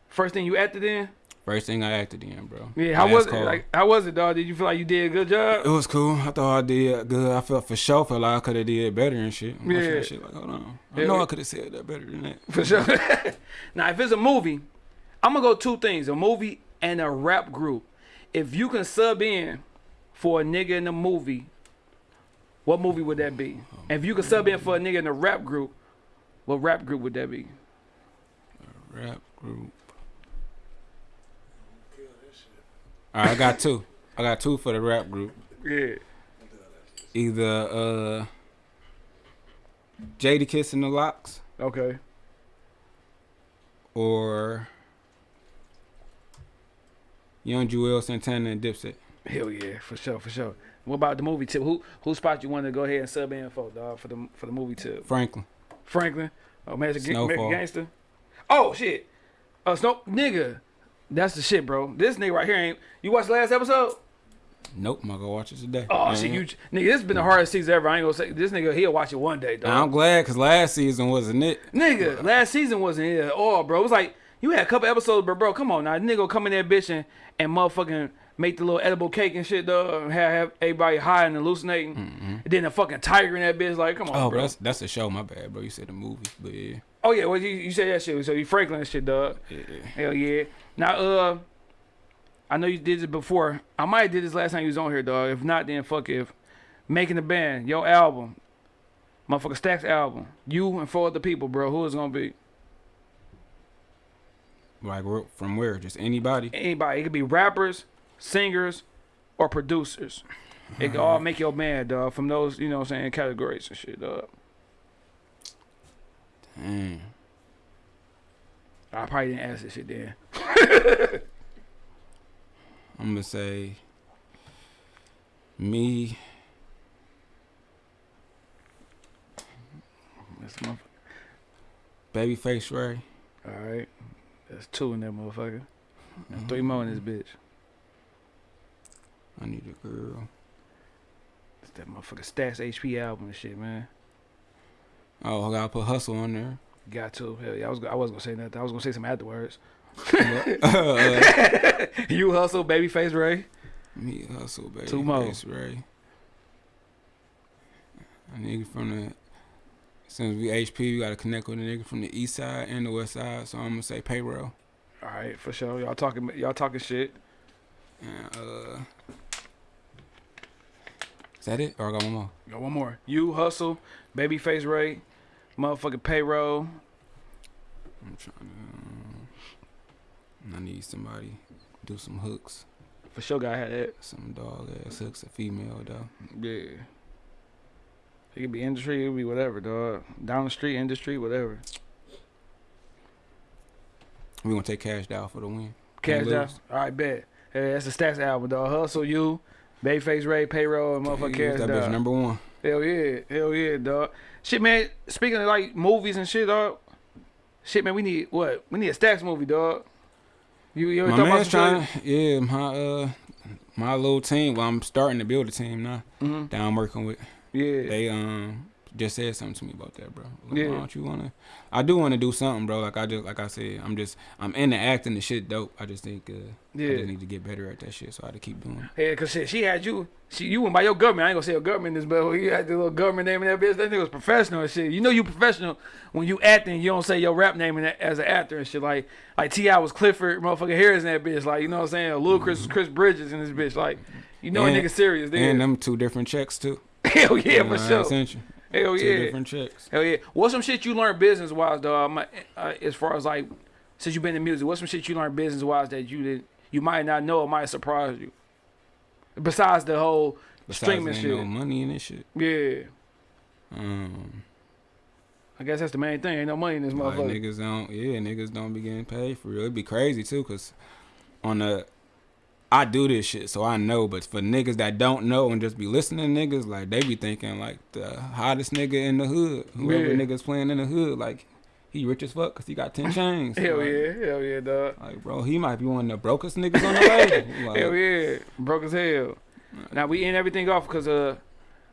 first thing you acted in? First thing I acted in, bro. Yeah. How was it? Like, how was it, dog? Did you feel like you did a good job? It was cool. I thought I did good. I felt for sure felt like I could have did better and shit. I'm Yeah. shit like, hold on. I Yeah. know I could have said that better than that. For sure. now, if it's a movie, I'm gonna go two things: a movie and a rap group. If you can sub in for a nigga in a movie, what movie would that be? And if you could sub in for a nigga in a rap group, what rap group would that be? A Rap group. All right, I got two. I got two for the rap group. Yeah. Either uh, Jadakiss and the LOX Okay. or Young Juelz Santana and Dipset. Hell yeah, for sure, for sure. What about the movie tip? Who who spot you want to go ahead and sub in for, dog, for the for the movie tip? Franklin. Franklin, oh Snowfall. Magic Gangster. Oh shit, uh, Snow nigga. That's the shit, bro. This nigga right here ain't. You watched the last episode? Nope, I'm gonna go watch it today. Oh shit, you nigga. This has been the hardest season ever. I ain't gonna say this nigga. He'll watch it one day, dog. I'm glad because last season wasn't it. Nigga, last season wasn't it at all, bro. It was like you had a couple episodes, but bro, come on now, nigga, come in there, bitch, and, and motherfucking make the little edible cake and shit, dog. And have, have everybody high and hallucinating, and then a fucking tiger in that bitch, like, come on. Oh, bro. that's that's a show. My bad, bro. You said the movie, but yeah, Oh yeah, well you, you said that shit, so you Franklin and shit, dog. yeah. Hell yeah. Now, uh, I know you did this before. I might have did this last time you was on here, dog. If not, then fuck if making the band, your album, motherfucker Stacks album, you and four other people, bro. Who is gonna be? Like from where? Just anybody? anybody. It could be rappers, singers, or producers. It could all make your band, dog, from those, you know what I'm saying, categories and shit, dog. Damn. I probably didn't ask this shit then. I'm gonna say me. That's motherfucker. Babyface Ray. All right. That's two in that motherfucker. And three mm-hmm. more in this bitch. I need a girl. It's that motherfucker Stats HP album and shit, man. Oh, I gotta put Hussle on there. Got to. Hell yeah. I was I wasn't gonna say nothing. I was gonna say some afterwards. uh, you Hussle, babyface Ray. me Hussle, baby. Two more. Ray. A nigga from the since we HP, we gotta connect with a nigga from the east side and the west side. So I'm gonna say payroll. All right, for sure. Y'all talking y'all talking shit. And, uh, that it? Or I got one more. Got one more. You Hussle, babyface Ray, motherfucking payroll. I'm trying to. Um, I need somebody do some hooks, For sure, guy had that. some dog ass hooks, a female though. Yeah. It could be industry, it could be whatever, dog. Down the street, industry, whatever. We gonna take Kash Doll for the win. Kash Doll. All right, bet. Hey, that's the stats album, dog. Hustle you, Babyface Ray, payroll, and motherfucker cash that down. bitch number one. Hell yeah, hell yeah, dog. Shit, man. Speaking of like movies and shit, dog. Shit, man. We need what? We need a stacks movie, dog. You, you ever My man's trying. Yeah, my uh, my little team. Well, I'm starting to build a team now. Mhm. That I'm working with. Yeah. They um just said something to me about that, bro. Like, Yeah. Why don't you wanna? I do want to do something, bro. Like I just like I said, I'm just I'm into acting. The shit dope. I just think uh, I just need to get better at that shit. So I had to keep doing. it. Yeah, cause shit, she had you. She you went by your government. I ain't gonna say your government in this, but you had the little government name in that bitch. That nigga was professional and shit. You know you professional when you acting. You don't say your rap name in that, as an actor and shit. Like like T.I was Clifford, motherfucker Harris in that bitch. Like you know what I'm saying? Ludacris was Chris Bridges in this bitch. Like you know a nigga serious. And them two different checks too. hell yeah You know, for sure. Hell Two yeah. different checks. Hell yeah. What's some shit you learned business wise, though? I'm, uh, as far as like, since you've been in music, what's some shit you learned business wise that you did you might not know or might surprise you? Besides the whole Besides, streaming ain't shit. no money in this shit. Yeah. Um, I guess that's the main thing. Ain't no money in this like motherfucker. niggas don't. Yeah, niggas don't be getting paid for real. It'd be crazy too, cause on the. I do this shit, so I know. But for niggas that don't know and just be listening, niggas like they be thinking like the hottest nigga in the hood, whoever yeah. niggas playing in the hood, like he rich as fuck because he got 10 chains. hell like, yeah, hell yeah, dog. Like, bro, he might be one of the brokest niggas on the label. Like, hell yeah, broke as hell. Now, we end everything off because uh,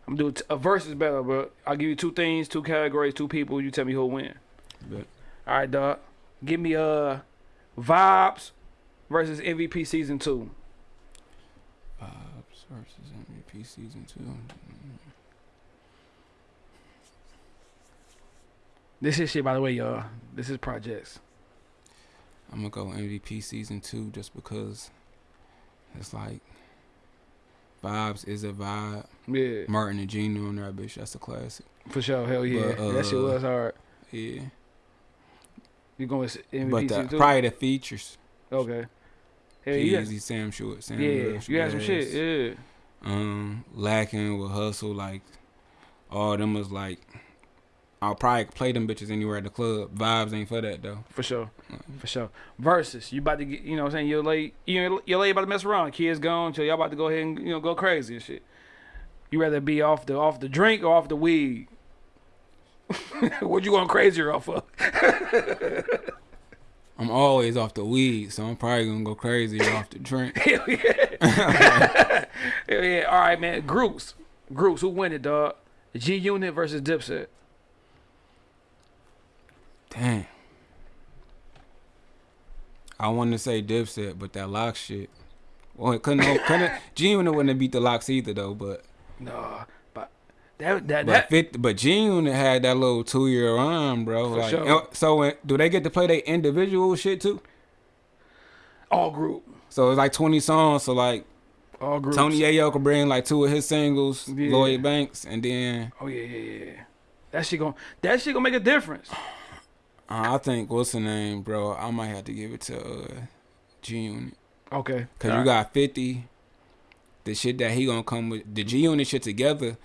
I'm doing a versus battle, bro. I'll give you two things, two categories, two people. You tell me who'll win. Bet. All right, dog. Give me uh, Vibes versus MVP Season 2. Sources MVP season two. This is shit, by the way, y'all. This is projects. I'm gonna go MVP season two just because it's like vibes is a vibe. Yeah. Martin and Gene on that bitch. That's a classic. For sure. Hell yeah. But, uh, that shit uh, was hard. Yeah. You going MVP but the, season two? Probably the features. Okay. Hell yeah. Easy, Sam Short, Sam Yeah, Rush, you had some shit. Yeah. Um, lacking with Hussle, like all them was like. I'll probably play them bitches anywhere at the club. Vibes ain't for that though. For sure. For sure. Versus, you about to get, you know what I'm saying? Your late, you your late about to mess around. Kids gone, so y'all about to go ahead and, you know, go crazy and shit. You rather be off the off the drink or off the weed? what you going crazier off of? I'm always off the weed, so I'm probably gonna go crazy off the drink. Hell yeah. Hell yeah. All right, man. Groups. Groups. Who win it, dog? G Unit versus Dipset. Damn. I wanted to say Dipset, but that lock shit. Well, it couldn't. couldn't G Unit wouldn't have beat the LOX either though, but No, that that but that. 50, but June had that little two year run, bro. For like, sure. uh, so do they get to play their individual shit too? all group. So it's like twenty songs. So like All groups. Tony Yayo could bring like two of his singles, Yeah. Lloyd Banks, and then Oh yeah, yeah, yeah. That shit gon' that shit gonna make a difference. uh, I think what's the name, bro? I might have to give it to uh, G Unit Okay. because All you right. got fifty. The shit that he gonna come with the G Unit shit together.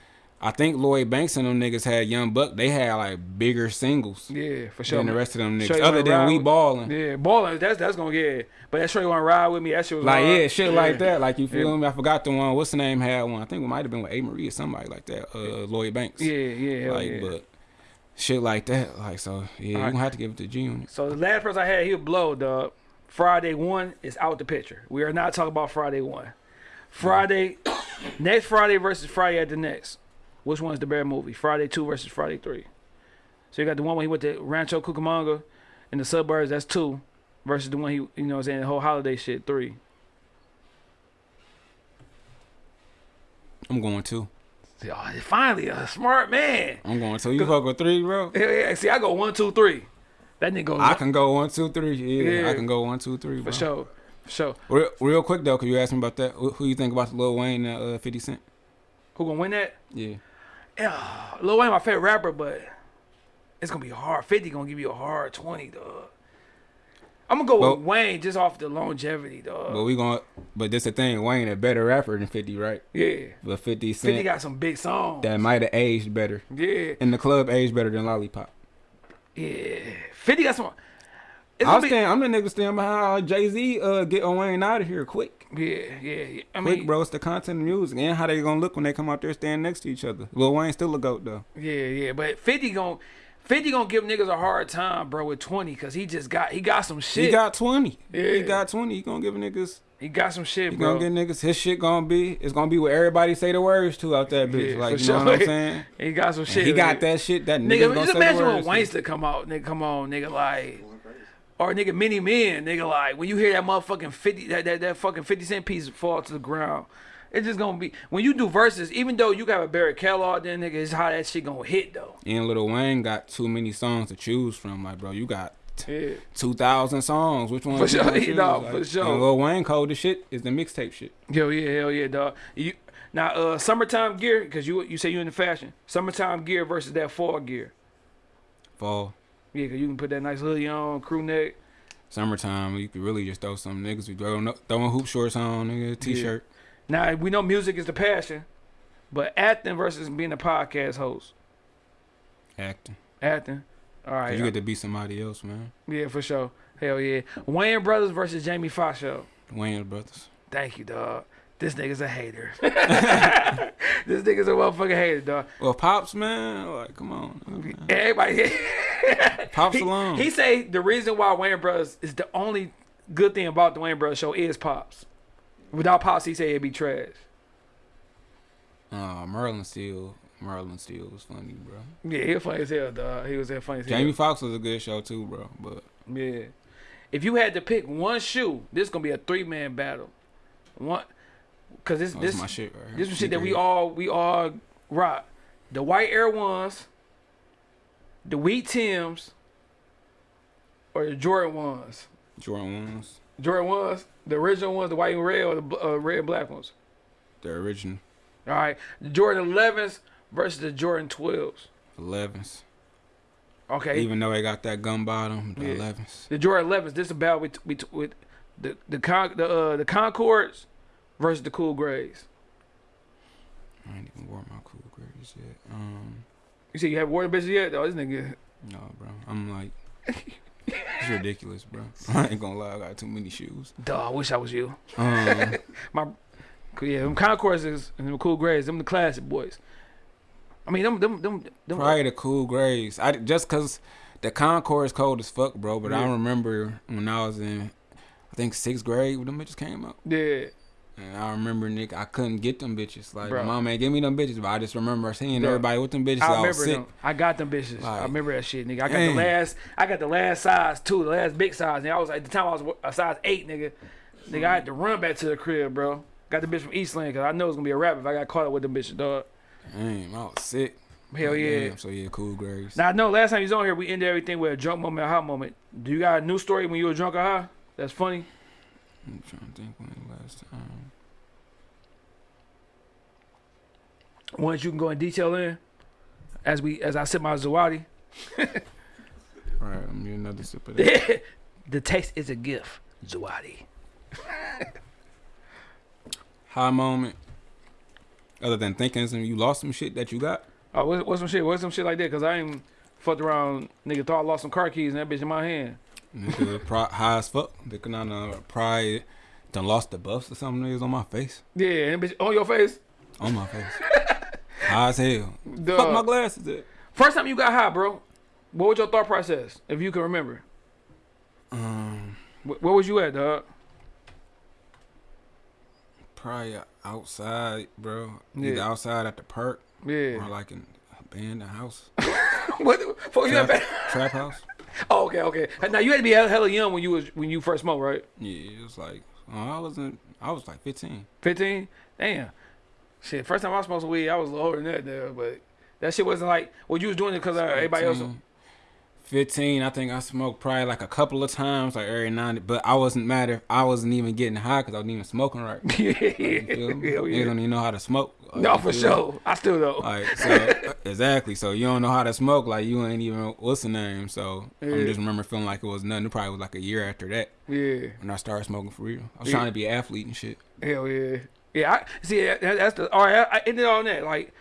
I think Lloyd Banks and them niggas had Young Buck. They had like bigger singles Yeah, for sure. than the rest of them niggas. Other than we with- balling. Yeah, balling. That's that's gonna get. But that sure you wanna ride with me. That shit was Like yeah, shit like that. Like you feel Yeah. me? I forgot the one. What's the name had one? I think it might have been with A Marie or somebody like that. Uh, Lloyd Banks. Yeah, yeah, hell like yeah. but shit like that. Like so, yeah, you gonna have to give it to G Unit. So the last person I had, he blow, dog. Friday one is out the picture. We are not talking about Friday one. Friday, next Friday versus Friday at the next. Which one's the better movie? Friday two versus Friday three. So you got the one where he went to Rancho Cucamonga in the suburbs. That's two, versus the one he, you know, what I'm saying the whole holiday shit three. I'm going two. See, oh, finally a smart man. I'm going two. You fuck with three, bro? Hell yeah. See, I go one, two, three. That nigga goes I can go one, two, three. Yeah, Yeah. I can go one, two, three, for bro. sure, for sure. Real, real quick though, cause you asked me about that. Who, who you think about the Lil Wayne and uh, Fifty Cent? Who gonna win that? Yeah, Yeah, Lil Wayne my favorite rapper, but it's gonna be hard. Fifty gonna give you a hard twenty, dog. I'm gonna go Well- with Wayne just off the longevity, dog. but we gonna, But this the thing, Wayne a better rapper than Fifty, right? yeah, But Fifty Fifty Cent got some big songs. that might have aged better. yeah, And the club, aged better than Lollipop. yeah. Fifty got some. It's I gonna was be, I'm the nigga standing behind Jay Z. Uh, get Wayne out of here quick. Yeah, yeah, yeah. I Quick, mean, bro. It's the content of music and how they gonna look when they come out there standing next to each other. Lil Wayne still a goat though. yeah, yeah. But Fifty gonna. 50 gonna give niggas a hard time, bro, with 20, cause he just got he got some shit. He got twenty. Yeah. He got twenty. He gonna give niggas. He got some shit, He bro. gonna get niggas. His shit gonna be. It's gonna be what everybody say the words to out that bitch. Yeah, like you know what I'm saying. he got some And shit. he got that shit. That nigga just imagine when words to. Come out, nigga, come on, nigga, like, or nigga, many men, nigga, like, when you hear that motherfucking fifty, that that, that fucking fifty cent piece fall to the ground, it's just gonna be when you do verses, even though you got a Barry Kellogg, then nigga, it's how that shit gonna hit though. And Lil Wayne got too many songs to choose from. Like, bro, you got Yeah, two thousand songs. Which one? For sure, yeah, choose? Like, for sure. And Lil Wayne cold as shit is the mixtape shit. yo, yeah, hell yeah, dog. You now, uh, summertime gear, cause you you say you in the fashion, summertime gear versus that fall gear. Fall, Yeah, cause you can put that nice hoodie on, crew neck. summertime, you could really just throw some niggas be throwing throwing hoop shorts on, nigga, t-shirt. Now we know music is the passion, but acting versus being a podcast host. Acting. Acting. All right. you uh, get to be somebody else, man. yeah, for sure. Hell yeah. Wayans Brothers versus Jamie Foxx show. Wayans brothers. Thank you, dog. This nigga's a hater. this nigga's a motherfucking hater, dog. Well, pops, man. Like, come on. man. Everybody. Pops he, alone. he say the reason why Wayans Brothers is the only good thing about the Wayans Brothers show is Pops. Without Pops, he say it'd be trash. Uh, Merlin Steel. Merlin Steel was funny, bro. Yeah, he was funny as hell, dog. He was that funny as hell. Jamie Foxx was a good show too, bro. But Yeah. If you had to pick one shoe, this is gonna be a three man battle. One, cause this that's this my shit right this is shit that we all we all rock. The white Air Ones, the wheat Tims, or the Jordan ones. Jordan ones, Jordan ones, the original ones, the white and red, or the uh, red and black ones. the original All right, the Jordan 11s versus the Jordan 12s. 11s. Okay, Even though they got that gun bottom, the Yeah. 11s. the Jordan 11s. This is about with with, with the the con the uh, the Concords versus the Cool Grays. I ain't even wore my cool grays yet. Um, You see, you have worn the bitches yet? Oh, this nigga. no, bro. I'm like, it's ridiculous, bro. I ain't gonna lie, I got too many shoes. Dog, I wish I was you. Um, Yeah, them Concords is and them Cool Grays. Them the classic boys. I mean, them them them. them probably the cool grays. I just cause the Concords cold as fuck, bro. But I remember when I was in, I think sixth grade when them bitches came out. Yeah. And I remember, Nick, I couldn't get them bitches. Like, Bro. my mom ain't give me them bitches, but I just remember seeing Bro. everybody with them bitches. I I, was remember sick. them. I got them bitches. I remember that shit, nigga. I got dang. the last. I got the last size too, the last big size. And I was at the time I was a size eight, nigga. Nigga, I had to run back to the crib, bro. Got the bitch from Eastland because I know it's gonna be a rap if I got caught up with them bitches, dog. Damn, I was sick. Hell Like, yeah. damn, so yeah, cool grays. Now I know last time you was on here, we ended everything with a drunk moment, a hot moment. Do you got a new story when you were drunk or high? That's funny. I'm trying to think when the last time. One that you can go in detail in, as we as I sip my Zawadi. All right, I'm getting another sip of that. the taste is a gift, Zawadi. High moment. Other than thinking some, you lost some shit that you got. Oh, what, what's some shit? What's some shit like that? Cause I ain't fucked around. Nigga thought I lost some car keys and that bitch in my hand. Nigga, pri- high as fuck. Thinking on uh, pride, done lost the buffs or something. Niggas on my face. Yeah, and bitch on your face. On my face. High as hell. Duh. Fuck my glasses. At. First time you got high, bro. What was your thought process, if you can remember? Um, Wh- Where was you at, dog? probably outside, bro. Yeah. Either outside at the park Yeah. or like in abandoned house, what? the fuck you at? trap, trap house. Oh, okay, okay. Now you had to be hella young when you was when you first smoked, right? Yeah, it was like I wasn't. I was like 15. Fifteen. Damn. Shit. First time I smoked some weed, I was older than that, there, but that shit wasn't like what you was doing it because uh, everybody else. 15. 15, I think I smoked probably like a couple of times, like every night. But I wasn't mad if I wasn't even getting high because I wasn't even smoking right. yeah, You me? hell yeah. don't even know how to smoke. Like, No, for sure. I still though. Like so, exactly. So you don't know how to smoke. Like you ain't even what's the name. So I Yeah. just remember feeling like it was nothing. It probably was like a year after that yeah. when I started smoking for real. I was Yeah. trying to be an athlete and shit. Hell yeah. Yeah, I see that, that's the all right, I, I ended on that. Like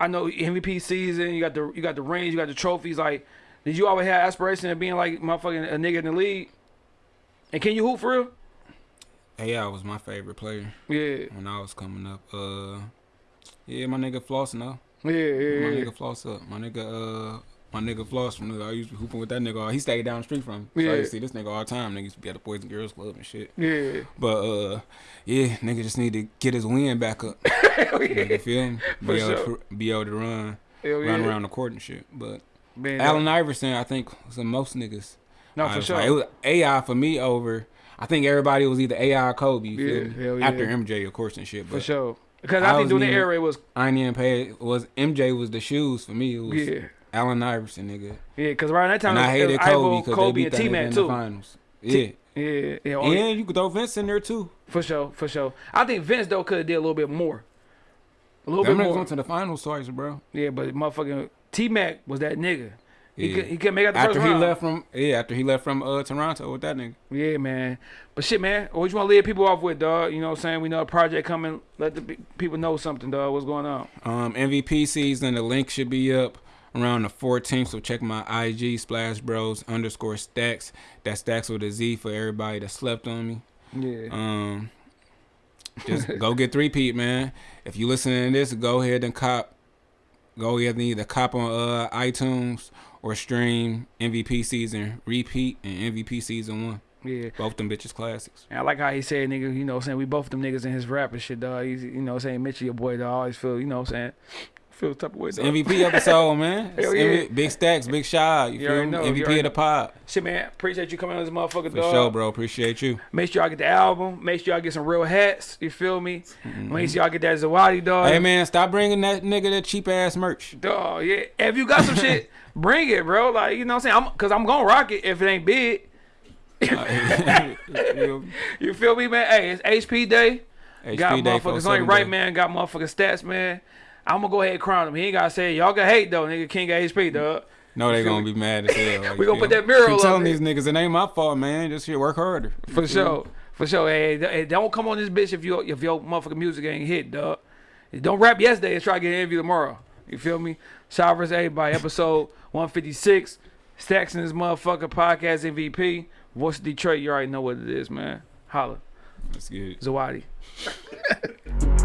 I know MVP season, you got the you got the rings, you got the trophies, like did you always have aspiration of being like motherfucking a nigga in the league? And can you hoop for real? AI was my favorite player Yeah. when I was coming up. Uh, yeah, my nigga flossing no. Yeah, yeah, My yeah. nigga Floss up. My nigga uh. My nigga Floss from the, I used to be hooping with that nigga. He stayed down the street from me. So I used to see this nigga all the time. Nigga used to be at the Boys and Girls Club and shit. Yeah. But uh, yeah, nigga just need to get his wind back up. Hell Nigga, yeah. feel me? For Be able, sure. to, be able to run, Hell run yeah. around the court and shit. But Man, Allen Iverson, I think, was the most niggas. No, I for sure. like- it was AI for me over. I think everybody was either AI or Kobe. You Yeah, feel me? hell After. MJ, of course, and shit. for sure. Because I I think during the era it was I even pay. Was MJ was the shoes for me? It was yeah. Allen Iverson, nigga. Yeah, because around that time And I hated it Kobe because Kobe they beat and that T nigga Mac in the finals. Yeah, T- Yeah, yeah, and you could throw Vince in there too. for sure, for sure. I think Vince though could have did a little bit more. A little Them bit more. went to the finals twice, bro. Yeah, but motherfucking T Mac was that nigga. He could he could make out the After first he round. left from yeah, after he left from uh Toronto with that nigga. Yeah, man. But shit, man. What you want to lead people off with, dog? You know what I'm saying? We know a project coming. Let the people know something, dog. What's going on? Um, MVP season. The link should be up around the 14th. So check my IG Splash Bros underscore Stacks. That Stacks with a Z for everybody that slept on me. Yeah. Um, just go get three peat, man. If you listening to this, go ahead and cop. Go ahead and either cop on uh iTunes or stream MVP season repeat and MVP season one. Yeah. Both them bitches classics. And I like how he said, nigga, you know what I'm saying? We both them niggas in his rap and shit, dog. He's, you know what I'm saying? Mitchell, your boy, dog. I always feel, you know what I'm saying? Feel the type of way, It's. MVP episode, man. Hell yeah. MV big stacks, big shot. You You feel me? know, MVP of the pod. Shit, man. Appreciate you coming on this motherfucker, For dog. sure, bro. Appreciate you. Make sure y'all get the album. Make sure y'all get some real hats. You feel me? Mm-hmm. Make sure y'all get that Zawadi, dog. Hey man, stop bringing that nigga that cheap ass merch. Dog, yeah. If you got some shit, bring it, bro. Like, you know what I'm saying? I'm, Cause I'm gonna rock it if it ain't big. Uh, you feel me, man? Hey, it's HP day. got Day, motherfuckers 47 only right, man. Got motherfucking stats, man. I'm gonna go ahead and crown him. He ain't gotta say it. y'all can hate though, nigga. King of HP, dog. No, they gonna be mad as hell. Like, We gonna put that mural Keep up telling there. these niggas it ain't my fault, man. Just shit, work harder. For sure, for sure. Hey, hey, don't come on this bitch if your if your motherfucking music ain't hit, dog. Don't rap yesterday and try to get an interview tomorrow. You feel me? Shout versus everybody. Episode 156. Stacks in this motherfucker podcast MVP. Voice of Detroit. You already know what it is, man. Holla. That's good. Zawadi.